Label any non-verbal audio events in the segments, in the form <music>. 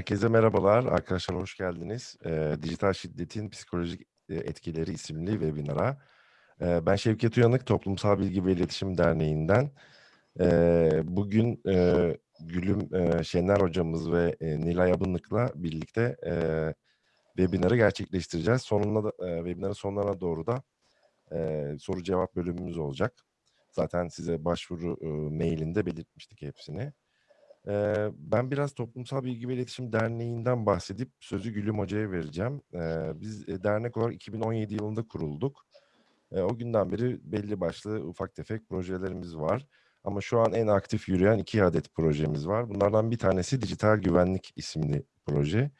Herkese merhabalar. Arkadaşlar hoş geldiniz. Eee, Dijital Şiddetin Psikolojik Etkileri isimli webinara. Eee, ben Şevket Uyanık, Toplumsal Bilgi ve İletişim Derneği'nden. Eee, bugün eee, Gülüm eee, Şener hocamız ve eee, Nilay Abınlık'la birlikte eee, webinarı gerçekleştireceğiz. Sonunda da, eee, webinarın sonlarına doğru da eee, soru cevap bölümümüz olacak. Zaten size başvuru eee, mailinde belirtmiştik hepsini. Ben biraz Toplumsal Bilgi ve İletişim Derneği'nden bahsedip sözü Gülüm Hoca'ya vereceğim. Biz e, dernek olarak 2017 yılında kurulduk. O günden beri belli başlı ufak tefek projelerimiz var. Ama şu an en aktif yürüyen iki adet projemiz var. Bunlardan bir tanesi Dijital Güvenlik isimli proje.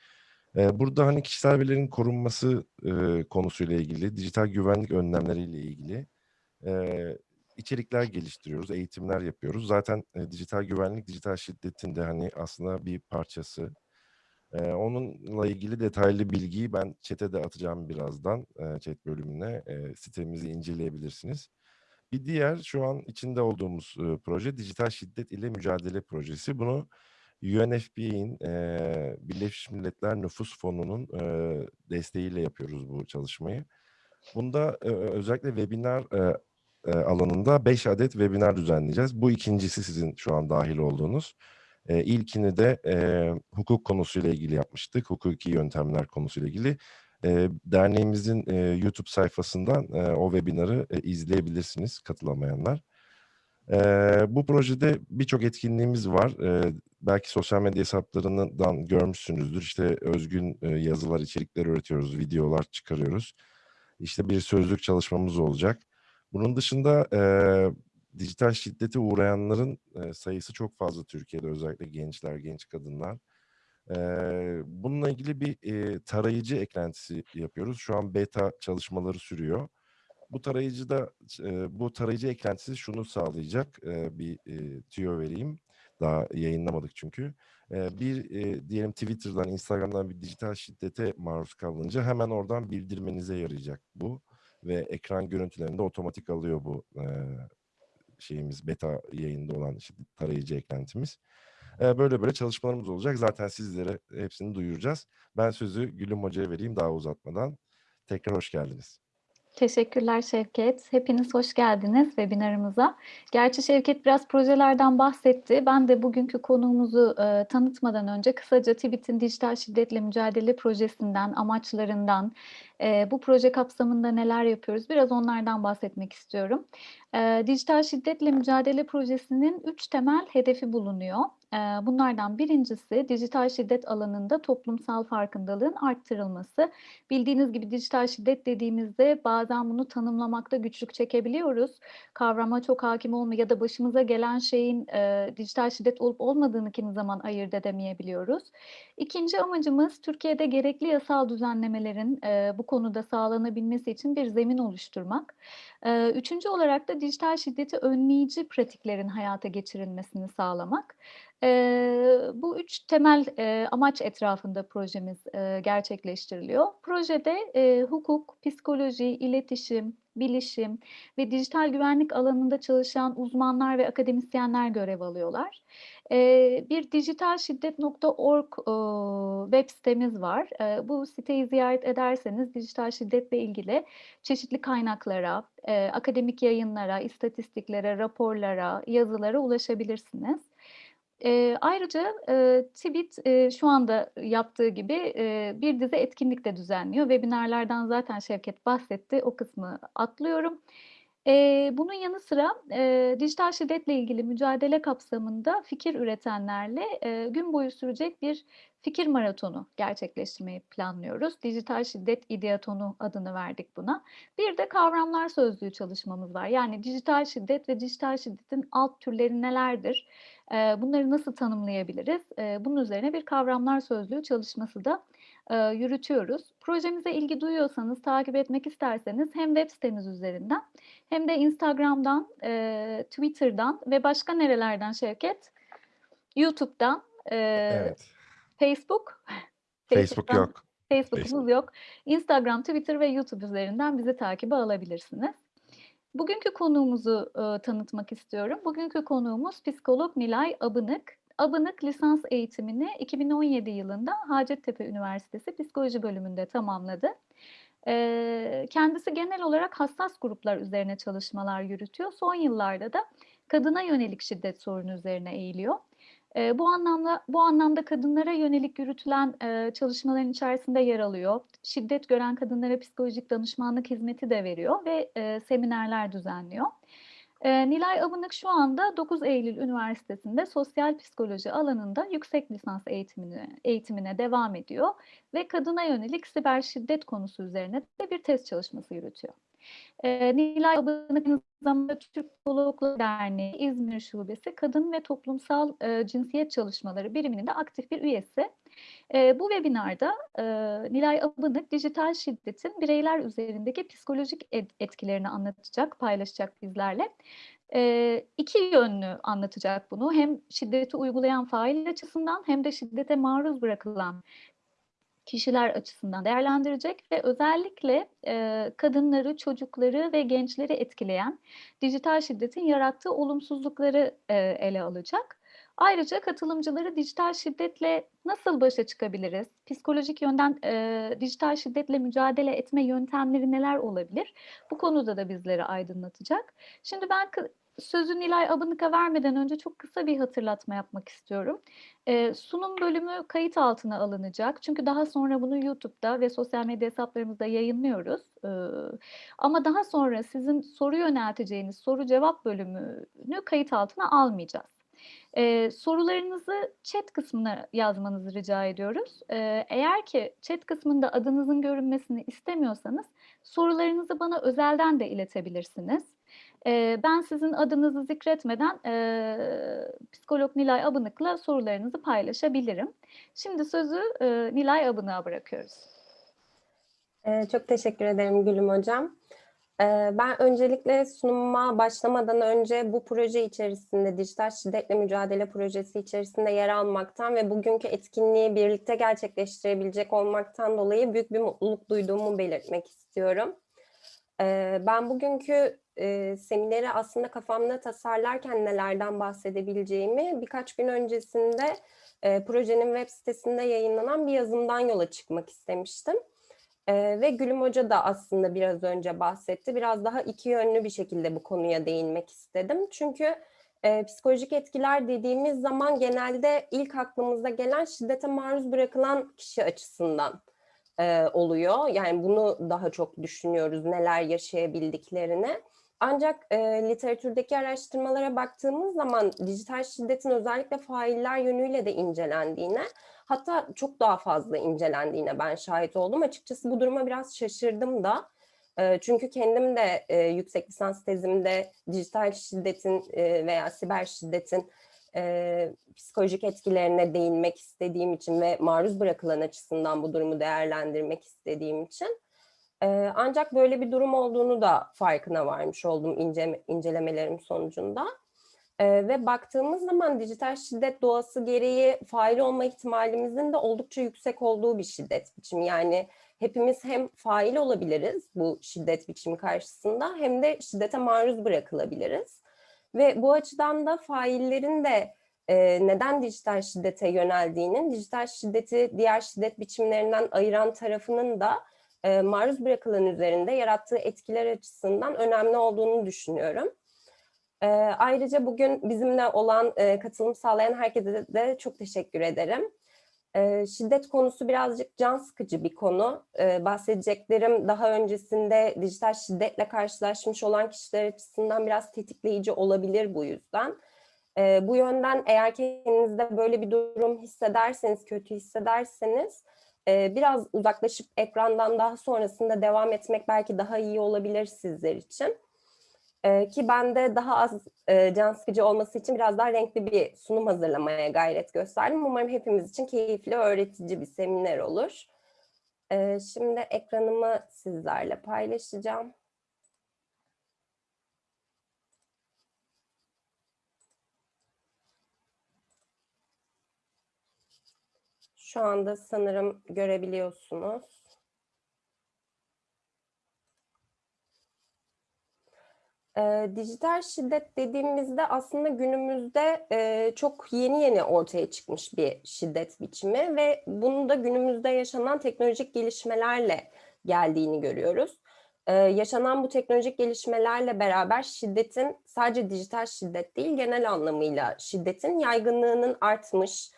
Burada hani kişisel verilerin korunması eee, konusuyla ilgili, dijital güvenlik önlemleriyle ilgili içerikler geliştiriyoruz, eğitimler yapıyoruz. Zaten e, dijital güvenlik, dijital şiddetin de hani aslında bir parçası. Eee, onunla ilgili detaylı bilgiyi ben chat'e de atacağım birazdan, eee, chat bölümüne. Eee, sitemizi inceleyebilirsiniz. Bir diğer şu an içinde olduğumuz e, proje Dijital Şiddet ile Mücadele Projesi. Bunu UNFPA'in, eee, Birleşmiş Milletler Nüfus Fonu'nun eee, desteğiyle yapıyoruz bu çalışmayı. Bunda e, özellikle webinar e, e, alanında 5 adet webinar düzenleyeceğiz. Bu ikincisi sizin şu an dahil olduğunuz. E, ilkini de e, hukuk konusuyla ilgili yapmıştık. Hukuki yöntemler konusuyla ilgili. E, derneğimizin e, YouTube sayfasından e, o webinarı e, izleyebilirsiniz katılamayanlar. E, bu projede birçok etkinliğimiz var. E, belki sosyal medya hesaplarından görmüşsünüzdür. İşte özgün e, yazılar, içerikler üretiyoruz, videolar çıkarıyoruz. İşte bir sözlük çalışmamız olacak. Bunun dışında e, dijital şiddete uğrayanların e, sayısı çok fazla Türkiye'de özellikle gençler, genç kadınlar. E, bununla ilgili bir e, tarayıcı eklentisi yapıyoruz. Şu an beta çalışmaları sürüyor. Bu tarayıcıda e, bu tarayıcı eklentisi şunu sağlayacak. E, bir e, tüyo vereyim. Daha yayınlamadık çünkü. E, bir e, diyelim Twitter'dan, Instagram'dan bir dijital şiddete maruz kalınca hemen oradan bildirmenize yarayacak bu ve ekran görüntülerinde otomatik alıyor bu e, şeyimiz beta yayında olan işte tarayıcı eklentimiz. E, böyle böyle çalışmalarımız olacak. Zaten sizlere hepsini duyuracağız. Ben sözü Gülüm Hoca'ya vereyim daha uzatmadan. Tekrar hoş geldiniz. Teşekkürler Şevket. Hepiniz hoş geldiniz webinarımıza. Gerçi Şevket biraz projelerden bahsetti. Ben de bugünkü konuğumuzu e, tanıtmadan önce kısaca TİBİT'in dijital şiddetle mücadele projesinden, amaçlarından, e, bu proje kapsamında neler yapıyoruz biraz onlardan bahsetmek istiyorum. E, dijital şiddetle mücadele projesinin üç temel hedefi bulunuyor. Bunlardan birincisi dijital şiddet alanında toplumsal farkındalığın arttırılması. Bildiğiniz gibi dijital şiddet dediğimizde bazen bunu tanımlamakta güçlük çekebiliyoruz. Kavrama çok hakim olmuyor ya da başımıza gelen şeyin e, dijital şiddet olup olmadığını kimi zaman ayırt edemeyebiliyoruz. İkinci amacımız Türkiye'de gerekli yasal düzenlemelerin e, bu konuda sağlanabilmesi için bir zemin oluşturmak. Üçüncü olarak da dijital şiddeti önleyici pratiklerin hayata geçirilmesini sağlamak. Bu üç temel, amaç etrafında projemiz, gerçekleştiriliyor. Projede, hukuk, psikoloji, iletişim, bilişim ve dijital güvenlik alanında çalışan uzmanlar ve akademisyenler görev alıyorlar. Bir dijitalşiddet.org web sitemiz var. Bu siteyi ziyaret ederseniz dijital şiddetle ilgili çeşitli kaynaklara, akademik yayınlara, istatistiklere, raporlara, yazılara ulaşabilirsiniz. Ayrıca, eee, şu anda yaptığı gibi, bir dizi etkinlik de düzenliyor. Webinar'lardan zaten Şevket bahsetti, o kısmı atlıyorum. Bunun yanı sıra, dijital şiddetle ilgili mücadele kapsamında fikir üretenlerle, gün boyu sürecek bir fikir maratonu gerçekleştirmeyi planlıyoruz. Dijital şiddet ideatonu adını verdik buna. Bir de kavramlar sözlüğü çalışmamız var. Yani dijital şiddet ve dijital şiddetin alt türleri nelerdir? Bunları nasıl tanımlayabiliriz? Bunun üzerine bir kavramlar sözlüğü çalışması da eee, yürütüyoruz. Projemize ilgi duyuyorsanız, takip etmek isterseniz hem web sitemiz üzerinden hem de Instagram'dan, eee, Twitter'dan ve başka nerelerden Şevket? YouTube'dan, eee, Evet. Facebook, <laughs> Facebook yok. Facebook'umuz Facebook. yok. Instagram, Twitter ve YouTube üzerinden bizi takibe alabilirsiniz. Bugünkü konuğumuzu, ııı, tanıtmak istiyorum. Bugünkü konuğumuz psikolog Nilay Abınık. Abınık lisans eğitimini 2017 yılında Hacettepe Üniversitesi Psikoloji bölümünde tamamladı. Kendisi genel olarak hassas gruplar üzerine çalışmalar yürütüyor. Son yıllarda da kadına yönelik şiddet sorunu üzerine eğiliyor. Bu anlamda bu anlamda kadınlara yönelik yürütülen çalışmaların içerisinde yer alıyor. Şiddet gören kadınlara psikolojik danışmanlık hizmeti de veriyor ve seminerler düzenliyor. Eee, Nilay Abınık şu anda 9 Eylül Üniversitesi'nde sosyal psikoloji alanında yüksek lisans eğitimine, eğitimine devam ediyor ve kadına yönelik siber şiddet konusu üzerine de bir test çalışması yürütüyor. Eee, Nilay Abınık aynı zamanda Türk Psikologlar Derneği İzmir Şubesi Kadın ve Toplumsal eee, Cinsiyet Çalışmaları biriminin de aktif bir üyesi. Eee, bu webinarda eee, Nilay Abınık dijital şiddetin bireyler üzerindeki psikolojik et- etkilerini anlatacak, paylaşacak bizlerle. Eee, iki yönlü anlatacak bunu. Hem şiddeti uygulayan fail açısından hem de şiddete maruz bırakılan kişiler açısından değerlendirecek ve özellikle eee, kadınları, çocukları ve gençleri etkileyen dijital şiddetin yarattığı olumsuzlukları eee, ele alacak. Ayrıca katılımcıları dijital şiddetle nasıl başa çıkabiliriz? Psikolojik yönden eee, dijital şiddetle mücadele etme yöntemleri neler olabilir? Bu konuda da bizleri aydınlatacak. Şimdi ben sözü Nilay Abınık'a vermeden önce çok kısa bir hatırlatma yapmak istiyorum. Eee, sunum bölümü kayıt altına alınacak. Çünkü daha sonra bunu YouTube'da ve sosyal medya hesaplarımızda yayınlıyoruz. Eee, ama daha sonra sizin soru yönelteceğiniz soru cevap bölümünü kayıt altına almayacağız. Eee, sorularınızı chat kısmına yazmanızı rica ediyoruz. Eee, eğer ki chat kısmında adınızın görünmesini istemiyorsanız sorularınızı bana özelden de iletebilirsiniz. Eee, ben sizin adınızı zikretmeden eee, psikolog Nilay Abınık'la sorularınızı paylaşabilirim. Şimdi sözü eee, Nilay Abınık'a bırakıyoruz. Ee, Çok teşekkür ederim Gülüm Hocam. Ben öncelikle sunuma başlamadan önce bu proje içerisinde, dijital şiddetle mücadele projesi içerisinde yer almaktan ve bugünkü etkinliği birlikte gerçekleştirebilecek olmaktan dolayı büyük bir mutluluk duyduğumu belirtmek istiyorum. Ben bugünkü e, semineri aslında kafamda tasarlarken nelerden bahsedebileceğimi birkaç gün öncesinde e, projenin web sitesinde yayınlanan bir yazımdan yola çıkmak istemiştim. Ee, ve Gülüm Hoca da aslında biraz önce bahsetti. Biraz daha iki yönlü bir şekilde bu konuya değinmek istedim. Çünkü e, psikolojik etkiler dediğimiz zaman genelde ilk aklımıza gelen şiddete maruz bırakılan kişi açısından e, oluyor. Yani bunu daha çok düşünüyoruz neler yaşayabildiklerini. Ancak e, literatürdeki araştırmalara baktığımız zaman dijital şiddetin özellikle failler yönüyle de incelendiğine hatta çok daha fazla incelendiğine ben şahit oldum. Açıkçası bu duruma biraz şaşırdım da. E, çünkü kendim de e, yüksek lisans tezimde dijital şiddetin e, veya siber şiddetin e, psikolojik etkilerine değinmek istediğim için ve maruz bırakılan açısından bu durumu değerlendirmek istediğim için ancak böyle bir durum olduğunu da farkına varmış oldum ince, incelemelerim sonucunda. Ve baktığımız zaman dijital şiddet doğası gereği fail olma ihtimalimizin de oldukça yüksek olduğu bir şiddet biçimi. Yani hepimiz hem fail olabiliriz bu şiddet biçimi karşısında hem de şiddete maruz bırakılabiliriz. Ve bu açıdan da faillerin de neden dijital şiddete yöneldiğinin, dijital şiddeti diğer şiddet biçimlerinden ayıran tarafının da e, maruz bırakılan üzerinde yarattığı etkiler açısından önemli olduğunu düşünüyorum. E, ayrıca bugün bizimle olan e, katılım sağlayan herkese de, çok teşekkür ederim. Şiddet konusu birazcık can sıkıcı bir konu. Bahsedeceklerim daha öncesinde dijital şiddetle karşılaşmış olan kişiler açısından biraz tetikleyici olabilir bu yüzden. Bu yönden eğer kendinizde böyle bir durum hissederseniz, kötü hissederseniz e, biraz uzaklaşıp ekrandan daha sonrasında devam etmek belki daha iyi olabilir sizler için. E, ki ben de daha az e, can sıkıcı olması için biraz daha renkli bir sunum hazırlamaya gayret gösterdim. Umarım hepimiz için keyifli, öğretici bir seminer olur. E, şimdi ekranımı sizlerle paylaşacağım. Şu anda sanırım görebiliyorsunuz. Eee, dijital şiddet dediğimizde aslında günümüzde eee, çok yeni yeni ortaya çıkmış bir şiddet biçimi ve bunu da günümüzde yaşanan teknolojik gelişmelerle geldiğini görüyoruz. Eee, yaşanan bu teknolojik gelişmelerle beraber şiddetin sadece dijital şiddet değil genel anlamıyla şiddetin yaygınlığının artmış,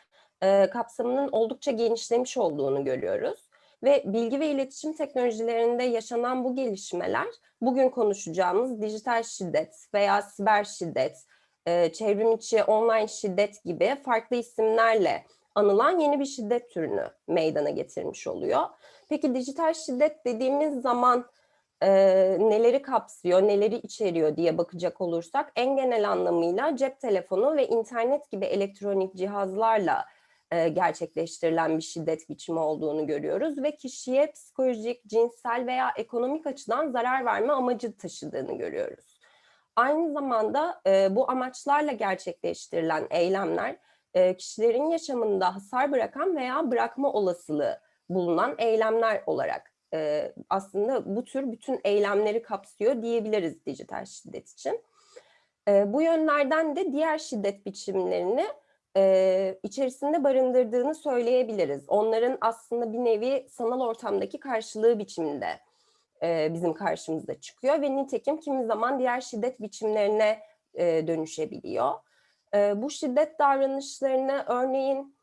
kapsamının oldukça genişlemiş olduğunu görüyoruz. Ve bilgi ve iletişim teknolojilerinde yaşanan bu gelişmeler bugün konuşacağımız dijital şiddet veya siber şiddet, eee, çevrim içi online şiddet gibi farklı isimlerle anılan yeni bir şiddet türünü meydana getirmiş oluyor. Peki dijital şiddet dediğimiz zaman eee, neleri kapsıyor, neleri içeriyor diye bakacak olursak en genel anlamıyla cep telefonu ve internet gibi elektronik cihazlarla eee, gerçekleştirilen bir şiddet biçimi olduğunu görüyoruz ve kişiye psikolojik, cinsel veya ekonomik açıdan zarar verme amacı taşıdığını görüyoruz. Aynı zamanda eee, bu amaçlarla gerçekleştirilen eylemler eee, kişilerin yaşamında hasar bırakan veya bırakma olasılığı bulunan eylemler olarak aslında bu tür bütün eylemleri kapsıyor diyebiliriz dijital şiddet için. Bu yönlerden de diğer şiddet biçimlerini eee, içerisinde barındırdığını söyleyebiliriz. Onların aslında bir nevi sanal ortamdaki karşılığı biçiminde eee, bizim karşımıza çıkıyor ve nitekim kimi zaman diğer şiddet biçimlerine eee, dönüşebiliyor. Eee, bu şiddet davranışlarını örneğin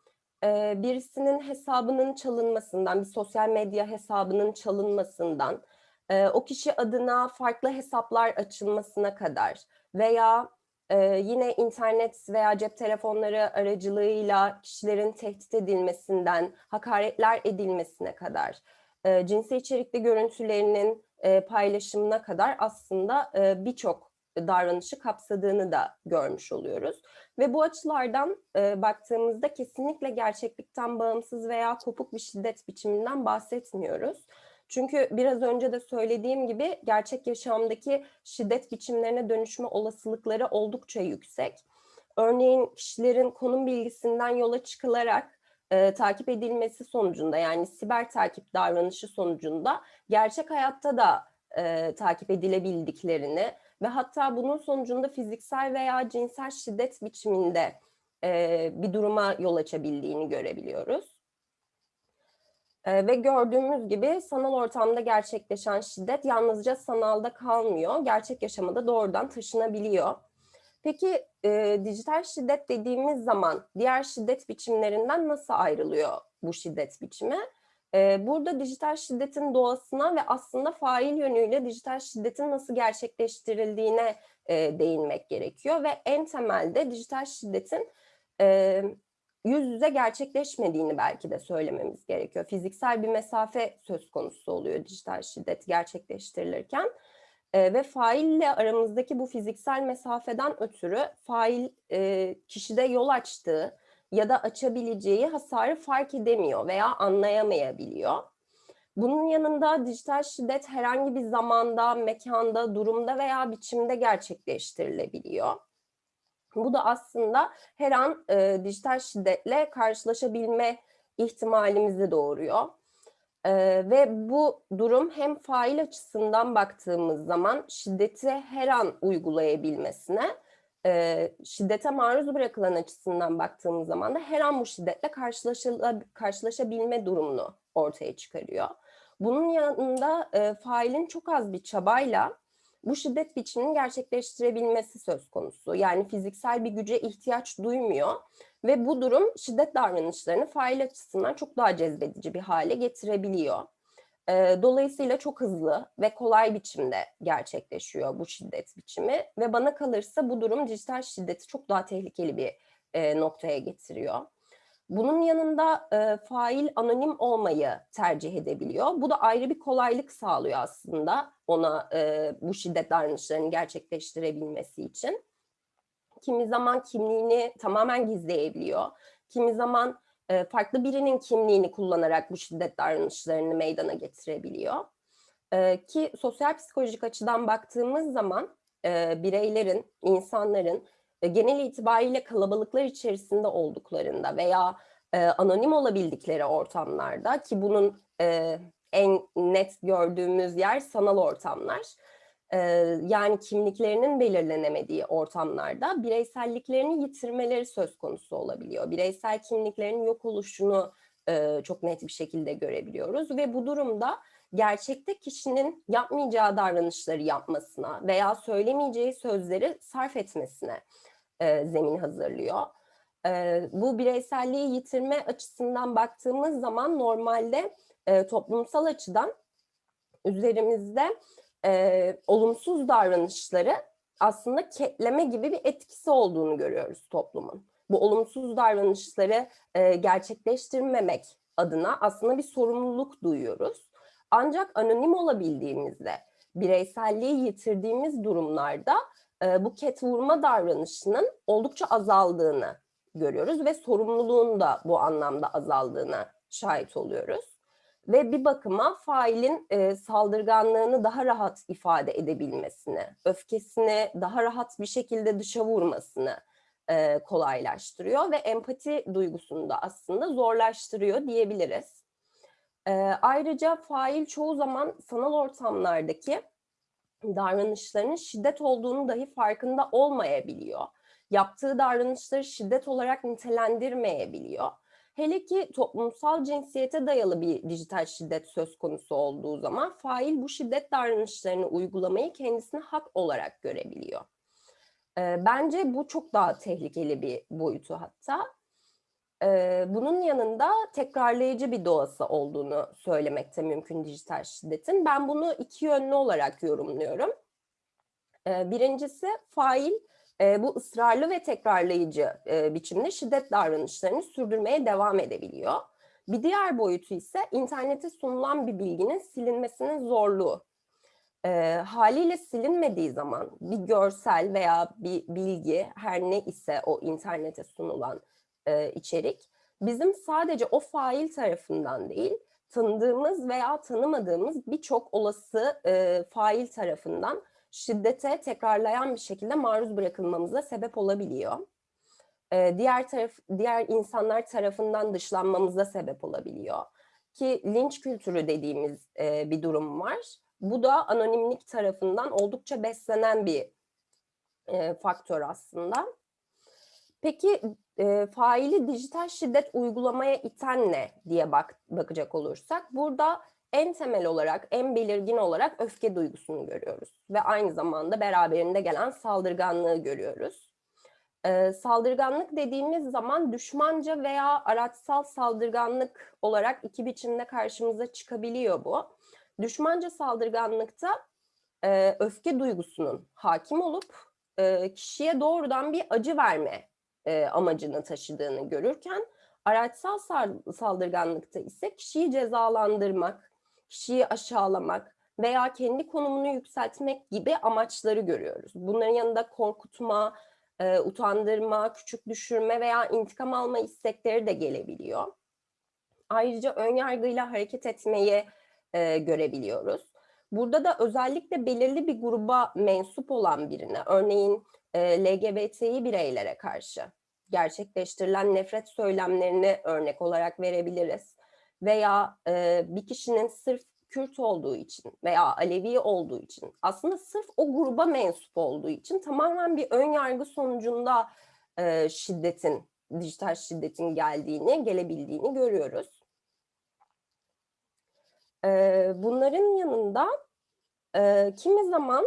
eee, birisinin hesabının çalınmasından, bir sosyal medya hesabının çalınmasından, eee, o kişi adına farklı hesaplar açılmasına kadar veya eee, yine internet veya cep telefonları aracılığıyla kişilerin tehdit edilmesinden, hakaretler edilmesine kadar, eee, cinsel içerikli görüntülerinin eee, paylaşımına kadar aslında eee, birçok davranışı kapsadığını da görmüş oluyoruz. Ve bu açılardan eee, baktığımızda kesinlikle gerçeklikten bağımsız veya kopuk bir şiddet biçiminden bahsetmiyoruz. Çünkü biraz önce de söylediğim gibi gerçek yaşamdaki şiddet biçimlerine dönüşme olasılıkları oldukça yüksek. Örneğin kişilerin konum bilgisinden yola çıkılarak eee, takip edilmesi sonucunda yani siber takip davranışı sonucunda gerçek hayatta da eee, takip edilebildiklerini ve hatta bunun sonucunda fiziksel veya cinsel şiddet biçiminde eee, bir duruma yol açabildiğini görebiliyoruz. Eee, ve gördüğümüz gibi sanal ortamda gerçekleşen şiddet yalnızca sanalda kalmıyor, gerçek yaşama da doğrudan taşınabiliyor. Peki eee, dijital şiddet dediğimiz zaman diğer şiddet biçimlerinden nasıl ayrılıyor bu şiddet biçimi? Eee, burada dijital şiddetin doğasına ve aslında fail yönüyle dijital şiddetin nasıl gerçekleştirildiğine eee, değinmek gerekiyor ve en temelde dijital şiddetin eee, yüz yüze gerçekleşmediğini belki de söylememiz gerekiyor. Fiziksel bir mesafe söz konusu oluyor dijital şiddet gerçekleştirilirken. Eee, ve faille aramızdaki bu fiziksel mesafeden ötürü fail eee, kişide yol açtığı ya da açabileceği hasarı fark edemiyor veya anlayamayabiliyor. Bunun yanında dijital şiddet herhangi bir zamanda, mekanda, durumda veya biçimde gerçekleştirilebiliyor. Bu da aslında her an eee, dijital şiddetle karşılaşabilme ihtimalimizi doğuruyor. Eee, ve bu durum hem fail açısından baktığımız zaman şiddeti her an uygulayabilmesine, eee, şiddete maruz bırakılan açısından baktığımız zaman da her an bu şiddetle karşılaşabilme durumunu ortaya çıkarıyor. Bunun yanında eee, failin çok az bir çabayla bu şiddet biçimini gerçekleştirebilmesi söz konusu. Yani fiziksel bir güce ihtiyaç duymuyor ve bu durum şiddet davranışlarını fail açısından çok daha cezbedici bir hale getirebiliyor. Eee, dolayısıyla çok hızlı ve kolay biçimde gerçekleşiyor bu şiddet biçimi ve bana kalırsa bu durum dijital şiddeti çok daha tehlikeli bir eee, noktaya getiriyor. Bunun yanında eee, fail anonim olmayı tercih edebiliyor. Bu da ayrı bir kolaylık sağlıyor aslında ona eee, bu şiddet davranışlarını gerçekleştirebilmesi için. Kimi zaman kimliğini tamamen gizleyebiliyor. Kimi zaman eee, farklı birinin kimliğini kullanarak bu şiddet davranışlarını meydana getirebiliyor. Eee, ki sosyal psikolojik açıdan baktığımız zaman eee, bireylerin, insanların e, genel itibariyle kalabalıklar içerisinde olduklarında veya e, anonim olabildikleri ortamlarda ki bunun e, en net gördüğümüz yer sanal ortamlar. e, yani kimliklerinin belirlenemediği ortamlarda bireyselliklerini yitirmeleri söz konusu olabiliyor. Bireysel kimliklerin yok oluşunu e, çok net bir şekilde görebiliyoruz ve bu durumda gerçekte kişinin yapmayacağı davranışları yapmasına veya söylemeyeceği sözleri sarf etmesine e, zemin hazırlıyor. E, bu bireyselliği yitirme açısından baktığımız zaman normalde e, toplumsal açıdan üzerimizde olumsuz davranışları aslında ketleme gibi bir etkisi olduğunu görüyoruz toplumun. Bu olumsuz davranışları gerçekleştirmemek adına aslında bir sorumluluk duyuyoruz. Ancak anonim olabildiğimizde, bireyselliği yitirdiğimiz durumlarda e, bu ket vurma davranışının oldukça azaldığını görüyoruz ve sorumluluğun da bu anlamda azaldığına şahit oluyoruz. Ve bir bakıma failin e, saldırganlığını daha rahat ifade edebilmesini, öfkesini daha rahat bir şekilde dışa vurmasını e, kolaylaştırıyor ve empati duygusunu da aslında zorlaştırıyor diyebiliriz. E, ayrıca fail çoğu zaman sanal ortamlardaki davranışlarının şiddet olduğunu dahi farkında olmayabiliyor. Yaptığı davranışları şiddet olarak nitelendirmeyebiliyor. Hele ki toplumsal cinsiyete dayalı bir dijital şiddet söz konusu olduğu zaman fail bu şiddet davranışlarını uygulamayı kendisine hak olarak görebiliyor. Bence bu çok daha tehlikeli bir boyutu hatta. E, bunun yanında tekrarlayıcı bir doğası olduğunu söylemekte mümkün dijital şiddetin. Ben bunu iki yönlü olarak yorumluyorum. E, birincisi fail e, bu ısrarlı ve tekrarlayıcı e, biçimde şiddet davranışlarını sürdürmeye devam edebiliyor. Bir diğer boyutu ise internete sunulan bir bilginin silinmesinin zorluğu. E, haliyle silinmediği zaman bir görsel veya bir bilgi her ne ise o internete sunulan e, içerik bizim sadece o fail tarafından değil tanıdığımız veya tanımadığımız birçok olası e, fail tarafından şiddete tekrarlayan bir şekilde maruz bırakılmamıza sebep olabiliyor. Ee, diğer taraf, diğer insanlar tarafından dışlanmamıza sebep olabiliyor. Ki linç kültürü dediğimiz e, bir durum var. Bu da anonimlik tarafından oldukça beslenen bir e, faktör aslında. Peki e, faili dijital şiddet uygulamaya iten ne diye bak, bakacak olursak burada en temel olarak, en belirgin olarak öfke duygusunu görüyoruz. Ve aynı zamanda beraberinde gelen saldırganlığı görüyoruz. Ee, saldırganlık dediğimiz zaman düşmanca veya araçsal saldırganlık olarak iki biçimde karşımıza çıkabiliyor bu. Düşmanca saldırganlıkta e, öfke duygusunun hakim olup e, kişiye doğrudan bir acı verme e, amacını taşıdığını görürken araçsal saldırganlıkta ise kişiyi cezalandırmak, kişiyi aşağılamak veya kendi konumunu yükseltmek gibi amaçları görüyoruz. Bunların yanında korkutma, e, utandırma, küçük düşürme veya intikam alma istekleri de gelebiliyor. Ayrıca ön yargıyla hareket etmeyi e, görebiliyoruz. Burada da özellikle belirli bir gruba mensup olan birine, örneğin e, LGBTİ bireylere karşı gerçekleştirilen nefret söylemlerini örnek olarak verebiliriz veya e, bir kişinin sırf Kürt olduğu için veya Alevi olduğu için aslında sırf o gruba mensup olduğu için tamamen bir ön yargı sonucunda e, şiddetin, dijital şiddetin geldiğini, gelebildiğini görüyoruz. E, bunların yanında e, kimi zaman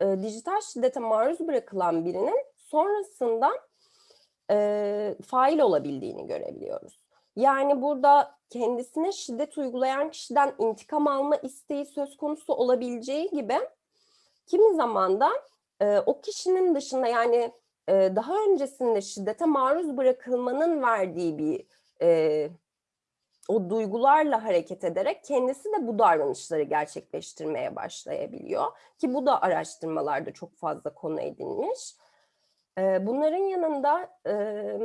e, dijital şiddete maruz bırakılan birinin sonrasında e, fail olabildiğini görebiliyoruz. Yani burada kendisine şiddet uygulayan kişiden intikam alma isteği söz konusu olabileceği gibi kimi zaman da e, o kişinin dışında yani e, daha öncesinde şiddete maruz bırakılmanın verdiği bir e, o duygularla hareket ederek kendisi de bu davranışları gerçekleştirmeye başlayabiliyor. Ki bu da araştırmalarda çok fazla konu edilmiş. Bunların yanında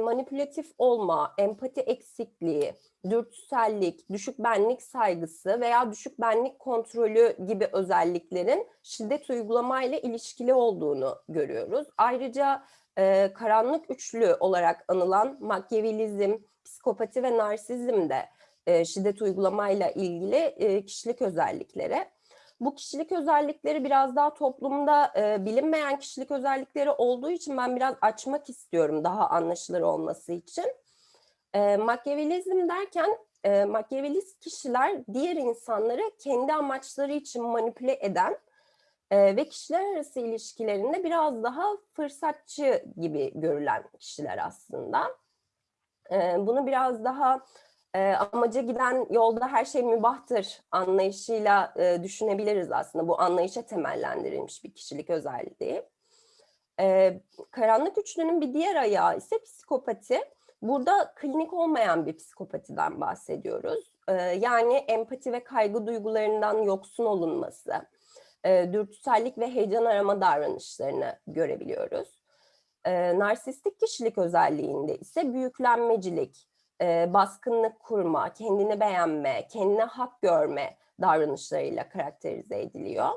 manipülatif olma, empati eksikliği, dürtüsellik, düşük benlik saygısı veya düşük benlik kontrolü gibi özelliklerin şiddet uygulamayla ilişkili olduğunu görüyoruz. Ayrıca karanlık üçlü olarak anılan makyavelizm, psikopati ve narsizm de şiddet uygulamayla ilgili kişilik özellikleri. Bu kişilik özellikleri biraz daha toplumda e, bilinmeyen kişilik özellikleri olduğu için ben biraz açmak istiyorum daha anlaşılır olması için. E, Machiavellizm derken e, Machiavellist kişiler diğer insanları kendi amaçları için manipüle eden e, ve kişiler arası ilişkilerinde biraz daha fırsatçı gibi görülen kişiler aslında. E, bunu biraz daha e, amaca giden yolda her şey mübahtır anlayışıyla e, düşünebiliriz aslında. Bu anlayışa temellendirilmiş bir kişilik özelliği. E, karanlık üçlünün bir diğer ayağı ise psikopati. Burada klinik olmayan bir psikopatiden bahsediyoruz. E, yani empati ve kaygı duygularından yoksun olunması, e, dürtüsellik ve heyecan arama davranışlarını görebiliyoruz. E, narsistik kişilik özelliğinde ise büyüklenmecilik, e, baskınlık kurma, kendini beğenme, kendine hak görme davranışlarıyla karakterize ediliyor.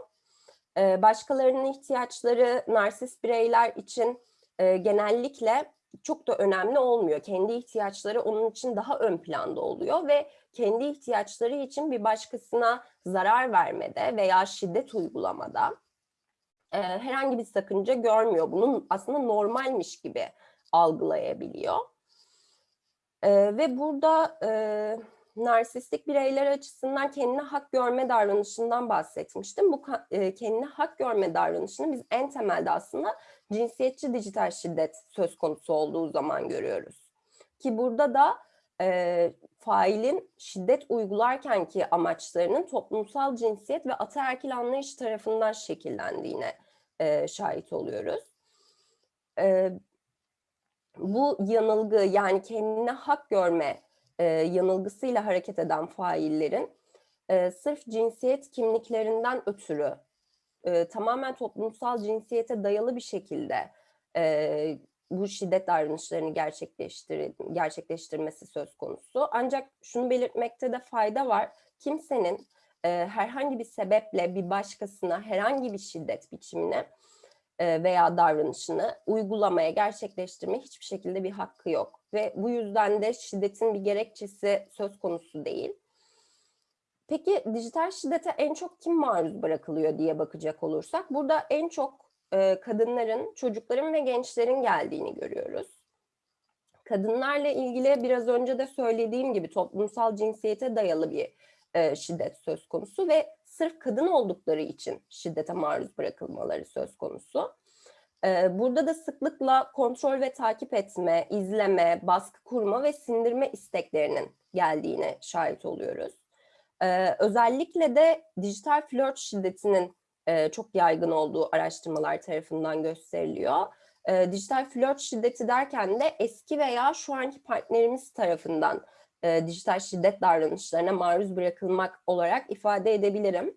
E, başkalarının ihtiyaçları narsist bireyler için e, genellikle çok da önemli olmuyor. Kendi ihtiyaçları onun için daha ön planda oluyor ve kendi ihtiyaçları için bir başkasına zarar vermede veya şiddet uygulamada e, herhangi bir sakınca görmüyor. Bunun aslında normalmiş gibi algılayabiliyor. E, ve burada e, narsistik bireyler açısından kendine hak görme davranışından bahsetmiştim. Bu e, kendine hak görme davranışını biz en temelde aslında cinsiyetçi dijital şiddet söz konusu olduğu zaman görüyoruz. Ki burada da e, failin şiddet uygularken ki amaçlarının toplumsal cinsiyet ve ataerkil anlayış tarafından şekillendiğine e, şahit oluyoruz. E, bu yanılgı yani kendine hak görme e, yanılgısıyla hareket eden faillerin e, sırf cinsiyet kimliklerinden ötürü e, tamamen toplumsal cinsiyete dayalı bir şekilde e, bu şiddet davranışlarını gerçekleştir gerçekleştirmesi söz konusu. Ancak şunu belirtmekte de fayda var. Kimsenin e, herhangi bir sebeple bir başkasına herhangi bir şiddet biçimine veya davranışını uygulamaya, gerçekleştirmeye hiçbir şekilde bir hakkı yok. Ve bu yüzden de şiddetin bir gerekçesi söz konusu değil. Peki dijital şiddete en çok kim maruz bırakılıyor diye bakacak olursak, burada en çok e, kadınların, çocukların ve gençlerin geldiğini görüyoruz. Kadınlarla ilgili biraz önce de söylediğim gibi toplumsal cinsiyete dayalı bir e, şiddet söz konusu ve sırf kadın oldukları için şiddete maruz bırakılmaları söz konusu. E, burada da sıklıkla kontrol ve takip etme, izleme, baskı kurma ve sindirme isteklerinin geldiğine şahit oluyoruz. E, özellikle de dijital flört şiddetinin e, çok yaygın olduğu araştırmalar tarafından gösteriliyor. E, dijital flört şiddeti derken de eski veya şu anki partnerimiz tarafından e, dijital şiddet davranışlarına maruz bırakılmak olarak ifade edebilirim.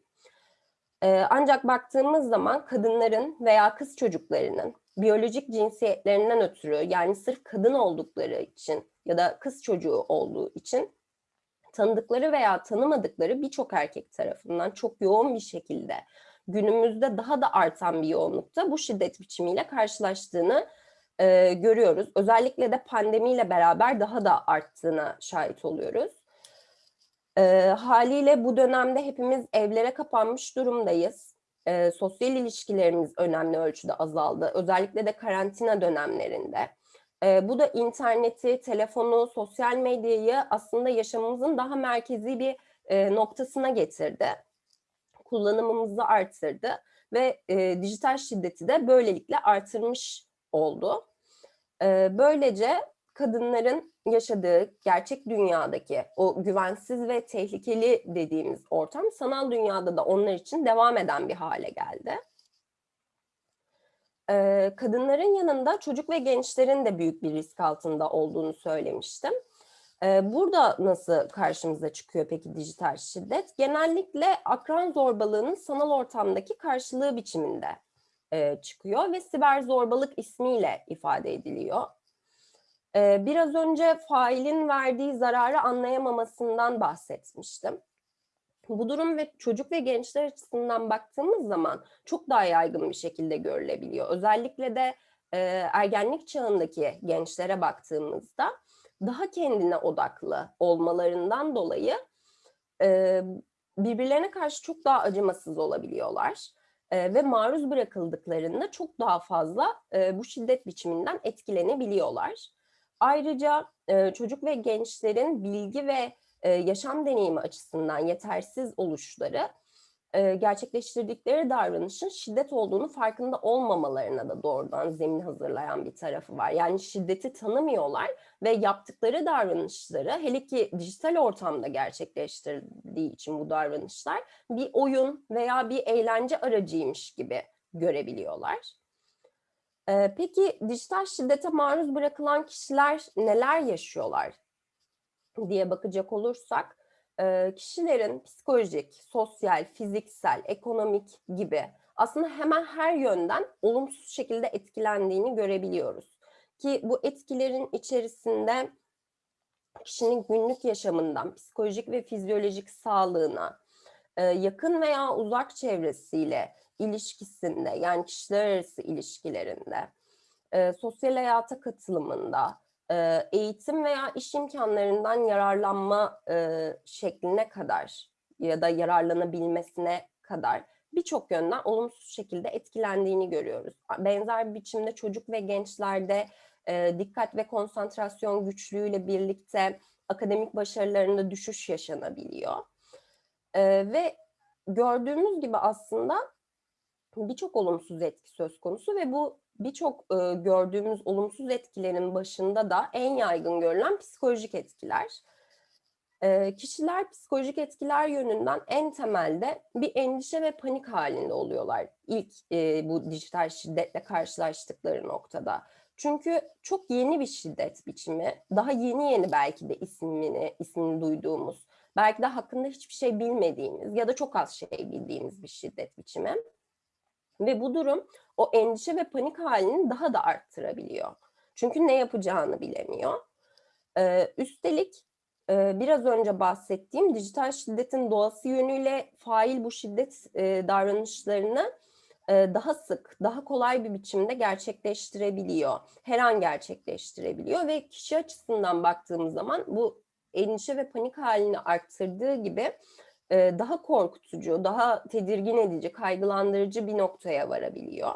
E, ancak baktığımız zaman kadınların veya kız çocuklarının biyolojik cinsiyetlerinden ötürü yani sırf kadın oldukları için ya da kız çocuğu olduğu için tanıdıkları veya tanımadıkları birçok erkek tarafından çok yoğun bir şekilde günümüzde daha da artan bir yoğunlukta bu şiddet biçimiyle karşılaştığını e, görüyoruz. Özellikle de pandemiyle beraber daha da arttığına şahit oluyoruz. E, haliyle bu dönemde hepimiz evlere kapanmış durumdayız. E, sosyal ilişkilerimiz önemli ölçüde azaldı. Özellikle de karantina dönemlerinde. E, bu da interneti, telefonu, sosyal medyayı aslında yaşamımızın daha merkezi bir e, noktasına getirdi. Kullanımımızı arttırdı ve e, dijital şiddeti de böylelikle artırmış oldu. Böylece kadınların yaşadığı gerçek dünyadaki o güvensiz ve tehlikeli dediğimiz ortam sanal dünyada da onlar için devam eden bir hale geldi. Kadınların yanında çocuk ve gençlerin de büyük bir risk altında olduğunu söylemiştim. Burada nasıl karşımıza çıkıyor peki dijital şiddet? Genellikle akran zorbalığının sanal ortamdaki karşılığı biçiminde e, çıkıyor ve siber zorbalık ismiyle ifade ediliyor. E, biraz önce failin verdiği zararı anlayamamasından bahsetmiştim. Bu durum ve çocuk ve gençler açısından baktığımız zaman çok daha yaygın bir şekilde görülebiliyor. Özellikle de e, ergenlik çağındaki gençlere baktığımızda daha kendine odaklı olmalarından dolayı birbirlerine karşı çok daha acımasız olabiliyorlar. Ve maruz bırakıldıklarında çok daha fazla bu şiddet biçiminden etkilenebiliyorlar. Ayrıca çocuk ve gençlerin bilgi ve yaşam deneyimi açısından yetersiz oluşları e, gerçekleştirdikleri davranışın şiddet olduğunu farkında olmamalarına da doğrudan zemin hazırlayan bir tarafı var. Yani şiddeti tanımıyorlar ve yaptıkları davranışları hele ki dijital ortamda gerçekleştirdiği için bu davranışlar bir oyun veya bir eğlence aracıymış gibi görebiliyorlar. Ee, peki dijital şiddete maruz bırakılan kişiler neler yaşıyorlar diye bakacak olursak kişilerin psikolojik, sosyal, fiziksel, ekonomik gibi aslında hemen her yönden olumsuz şekilde etkilendiğini görebiliyoruz. Ki bu etkilerin içerisinde kişinin günlük yaşamından psikolojik ve fizyolojik sağlığına, yakın veya uzak çevresiyle ilişkisinde yani kişiler arası ilişkilerinde, sosyal hayata katılımında, e, eğitim veya iş imkanlarından yararlanma e, şekline kadar ya da yararlanabilmesine kadar birçok yönden olumsuz şekilde etkilendiğini görüyoruz. Benzer bir biçimde çocuk ve gençlerde e, dikkat ve konsantrasyon güçlüğüyle birlikte akademik başarılarında düşüş yaşanabiliyor. Ve gördüğümüz gibi aslında birçok olumsuz etki söz konusu ve bu birçok e, gördüğümüz olumsuz etkilerin başında da en yaygın görülen psikolojik etkiler. E, kişiler psikolojik etkiler yönünden en temelde bir endişe ve panik halinde oluyorlar ilk e, bu dijital şiddetle karşılaştıkları noktada. Çünkü çok yeni bir şiddet biçimi, daha yeni yeni belki de ismini, ismini duyduğumuz, belki de hakkında hiçbir şey bilmediğimiz ya da çok az şey bildiğimiz bir şiddet biçimi. Ve bu durum o endişe ve panik halini daha da arttırabiliyor. Çünkü ne yapacağını bilemiyor. Ee, üstelik e, biraz önce bahsettiğim dijital şiddetin doğası yönüyle fail bu şiddet e, davranışlarını e, daha sık, daha kolay bir biçimde gerçekleştirebiliyor. Her an gerçekleştirebiliyor ve kişi açısından baktığımız zaman bu endişe ve panik halini arttırdığı gibi e, daha korkutucu, daha tedirgin edici, kaygılandırıcı bir noktaya varabiliyor.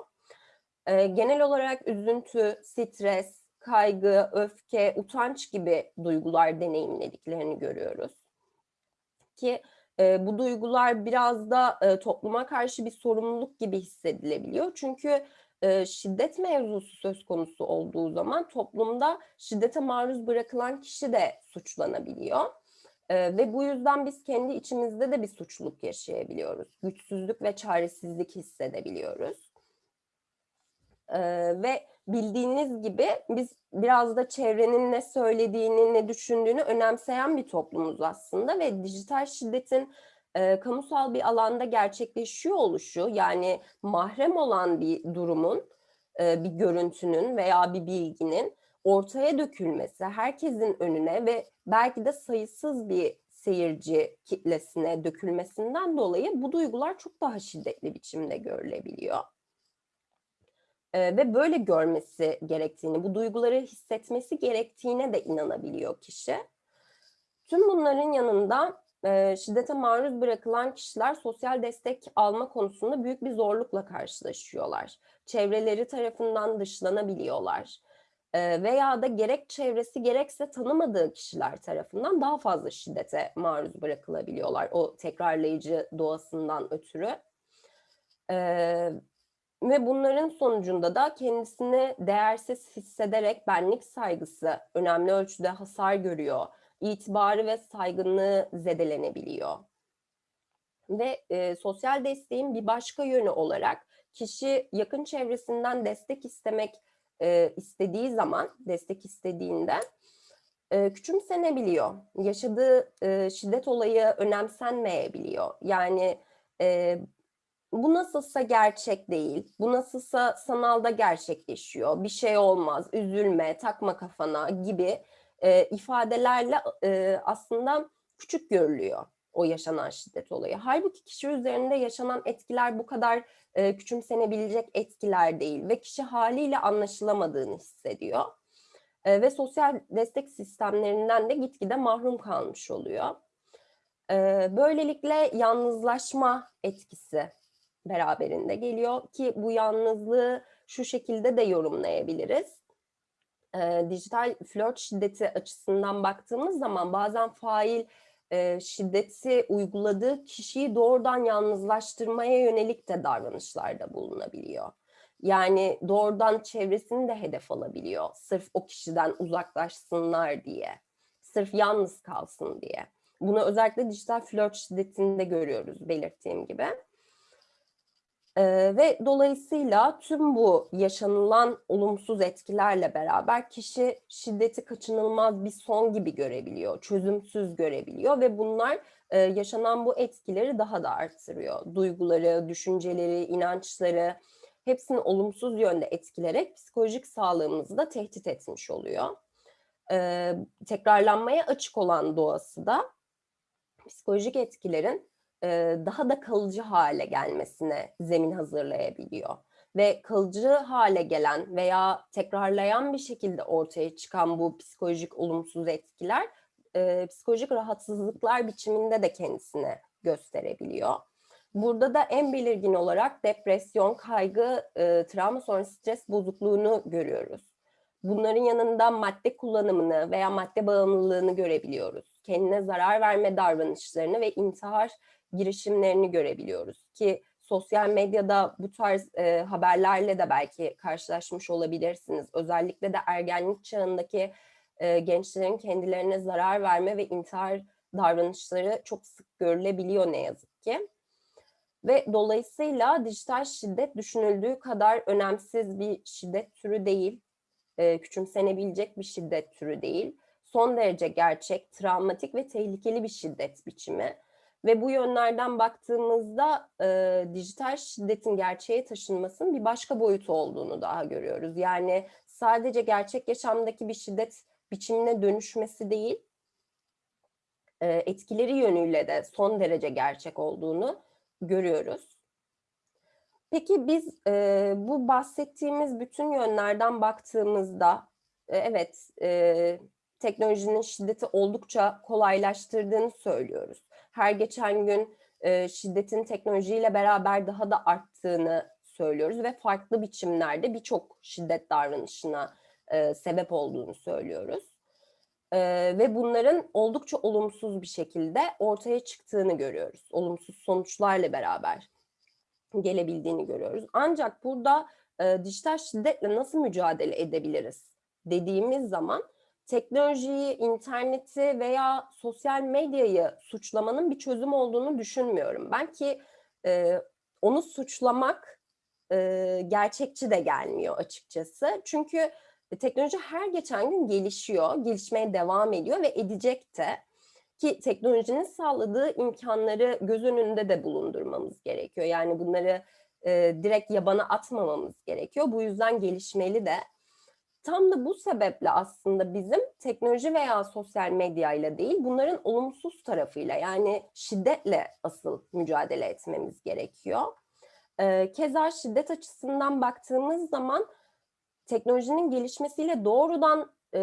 E, genel olarak üzüntü, stres, kaygı, öfke, utanç gibi duygular deneyimlediklerini görüyoruz. Ki e, bu duygular biraz da topluma karşı bir sorumluluk gibi hissedilebiliyor. Çünkü şiddet mevzusu söz konusu olduğu zaman toplumda şiddete maruz bırakılan kişi de suçlanabiliyor. E, ve bu yüzden biz kendi içimizde de bir suçluluk yaşayabiliyoruz. Güçsüzlük ve çaresizlik hissedebiliyoruz. E, ve bildiğiniz gibi biz biraz da çevrenin ne söylediğini, ne düşündüğünü önemseyen bir toplumuz aslında ve dijital şiddetin e, kamusal bir alanda gerçekleşiyor oluşu yani mahrem olan bir durumun, e, bir görüntünün veya bir bilginin ortaya dökülmesi, herkesin önüne ve belki de sayısız bir seyirci kitlesine dökülmesinden dolayı bu duygular çok daha şiddetli biçimde görülebiliyor. Ee, ve böyle görmesi gerektiğini, bu duyguları hissetmesi gerektiğine de inanabiliyor kişi. Tüm bunların yanında e, şiddete maruz bırakılan kişiler sosyal destek alma konusunda büyük bir zorlukla karşılaşıyorlar. Çevreleri tarafından dışlanabiliyorlar veya da gerek çevresi gerekse tanımadığı kişiler tarafından daha fazla şiddete maruz bırakılabiliyorlar o tekrarlayıcı doğasından ötürü. Ve bunların sonucunda da kendisini değersiz hissederek benlik saygısı önemli ölçüde hasar görüyor. İtibarı ve saygınlığı zedelenebiliyor. Ve e, sosyal desteğin bir başka yönü olarak kişi yakın çevresinden destek istemek e, istediği zaman, destek istediğinde e, küçümsenebiliyor. Yaşadığı e, şiddet olayı önemsenmeyebiliyor. Yani e, bu nasılsa gerçek değil, bu nasılsa sanalda gerçekleşiyor, bir şey olmaz, üzülme, takma kafana gibi e, ifadelerle e, aslında küçük görülüyor o yaşanan şiddet olayı. Halbuki kişi üzerinde yaşanan etkiler bu kadar e, küçümsenebilecek etkiler değil ve kişi haliyle anlaşılamadığını hissediyor. E, ve sosyal destek sistemlerinden de gitgide mahrum kalmış oluyor. Ee, böylelikle yalnızlaşma etkisi beraberinde geliyor ki bu yalnızlığı şu şekilde de yorumlayabiliriz. Ee, dijital flört şiddeti açısından baktığımız zaman bazen fail e, şiddeti uyguladığı kişiyi doğrudan yalnızlaştırmaya yönelik de davranışlarda bulunabiliyor. Yani doğrudan çevresini de hedef alabiliyor. Sırf o kişiden uzaklaşsınlar diye. Sırf yalnız kalsın diye. Bunu özellikle dijital flört şiddetinde görüyoruz belirttiğim gibi. Ee, ve dolayısıyla tüm bu yaşanılan olumsuz etkilerle beraber kişi şiddeti kaçınılmaz bir son gibi görebiliyor, çözümsüz görebiliyor ve bunlar e, yaşanan bu etkileri daha da arttırıyor. Duyguları, düşünceleri, inançları hepsini olumsuz yönde etkilerek psikolojik sağlığımızı da tehdit etmiş oluyor. Ee, tekrarlanmaya açık olan doğası da psikolojik etkilerin daha da kalıcı hale gelmesine zemin hazırlayabiliyor. Ve kalıcı hale gelen veya tekrarlayan bir şekilde ortaya çıkan bu psikolojik olumsuz etkiler psikolojik rahatsızlıklar biçiminde de kendisini gösterebiliyor. Burada da en belirgin olarak depresyon, kaygı, travma sonrası stres bozukluğunu görüyoruz. Bunların yanında madde kullanımını veya madde bağımlılığını görebiliyoruz. Kendine zarar verme davranışlarını ve intihar girişimlerini görebiliyoruz ki sosyal medyada bu tarz e, haberlerle de belki karşılaşmış olabilirsiniz. Özellikle de ergenlik çağındaki e, gençlerin kendilerine zarar verme ve intihar davranışları çok sık görülebiliyor ne yazık ki. Ve dolayısıyla dijital şiddet düşünüldüğü kadar önemsiz bir şiddet türü değil, e, küçümsenebilecek bir şiddet türü değil. Son derece gerçek, travmatik ve tehlikeli bir şiddet biçimi. Ve bu yönlerden baktığımızda e, dijital şiddetin gerçeğe taşınmasının bir başka boyutu olduğunu daha görüyoruz. Yani sadece gerçek yaşamdaki bir şiddet biçimine dönüşmesi değil, e, etkileri yönüyle de son derece gerçek olduğunu görüyoruz. Peki biz e, bu bahsettiğimiz bütün yönlerden baktığımızda, e, evet e, teknolojinin şiddeti oldukça kolaylaştırdığını söylüyoruz. Her geçen gün e, şiddetin teknolojiyle beraber daha da arttığını söylüyoruz ve farklı biçimlerde birçok şiddet davranışına e, sebep olduğunu söylüyoruz. E, ve bunların oldukça olumsuz bir şekilde ortaya çıktığını görüyoruz. Olumsuz sonuçlarla beraber gelebildiğini görüyoruz. Ancak burada e, dijital şiddetle nasıl mücadele edebiliriz dediğimiz zaman teknolojiyi, interneti veya sosyal medyayı suçlamanın bir çözüm olduğunu düşünmüyorum. Ben ki e, onu suçlamak e, gerçekçi de gelmiyor açıkçası. Çünkü teknoloji her geçen gün gelişiyor, gelişmeye devam ediyor ve edecek de. Ki teknolojinin sağladığı imkanları göz önünde de bulundurmamız gerekiyor. Yani bunları e, direkt yabana atmamamız gerekiyor. Bu yüzden gelişmeli de. Tam da bu sebeple aslında bizim teknoloji veya sosyal medya ile değil bunların olumsuz tarafıyla yani şiddetle asıl mücadele etmemiz gerekiyor. Ee, keza şiddet açısından baktığımız zaman teknolojinin gelişmesiyle doğrudan e,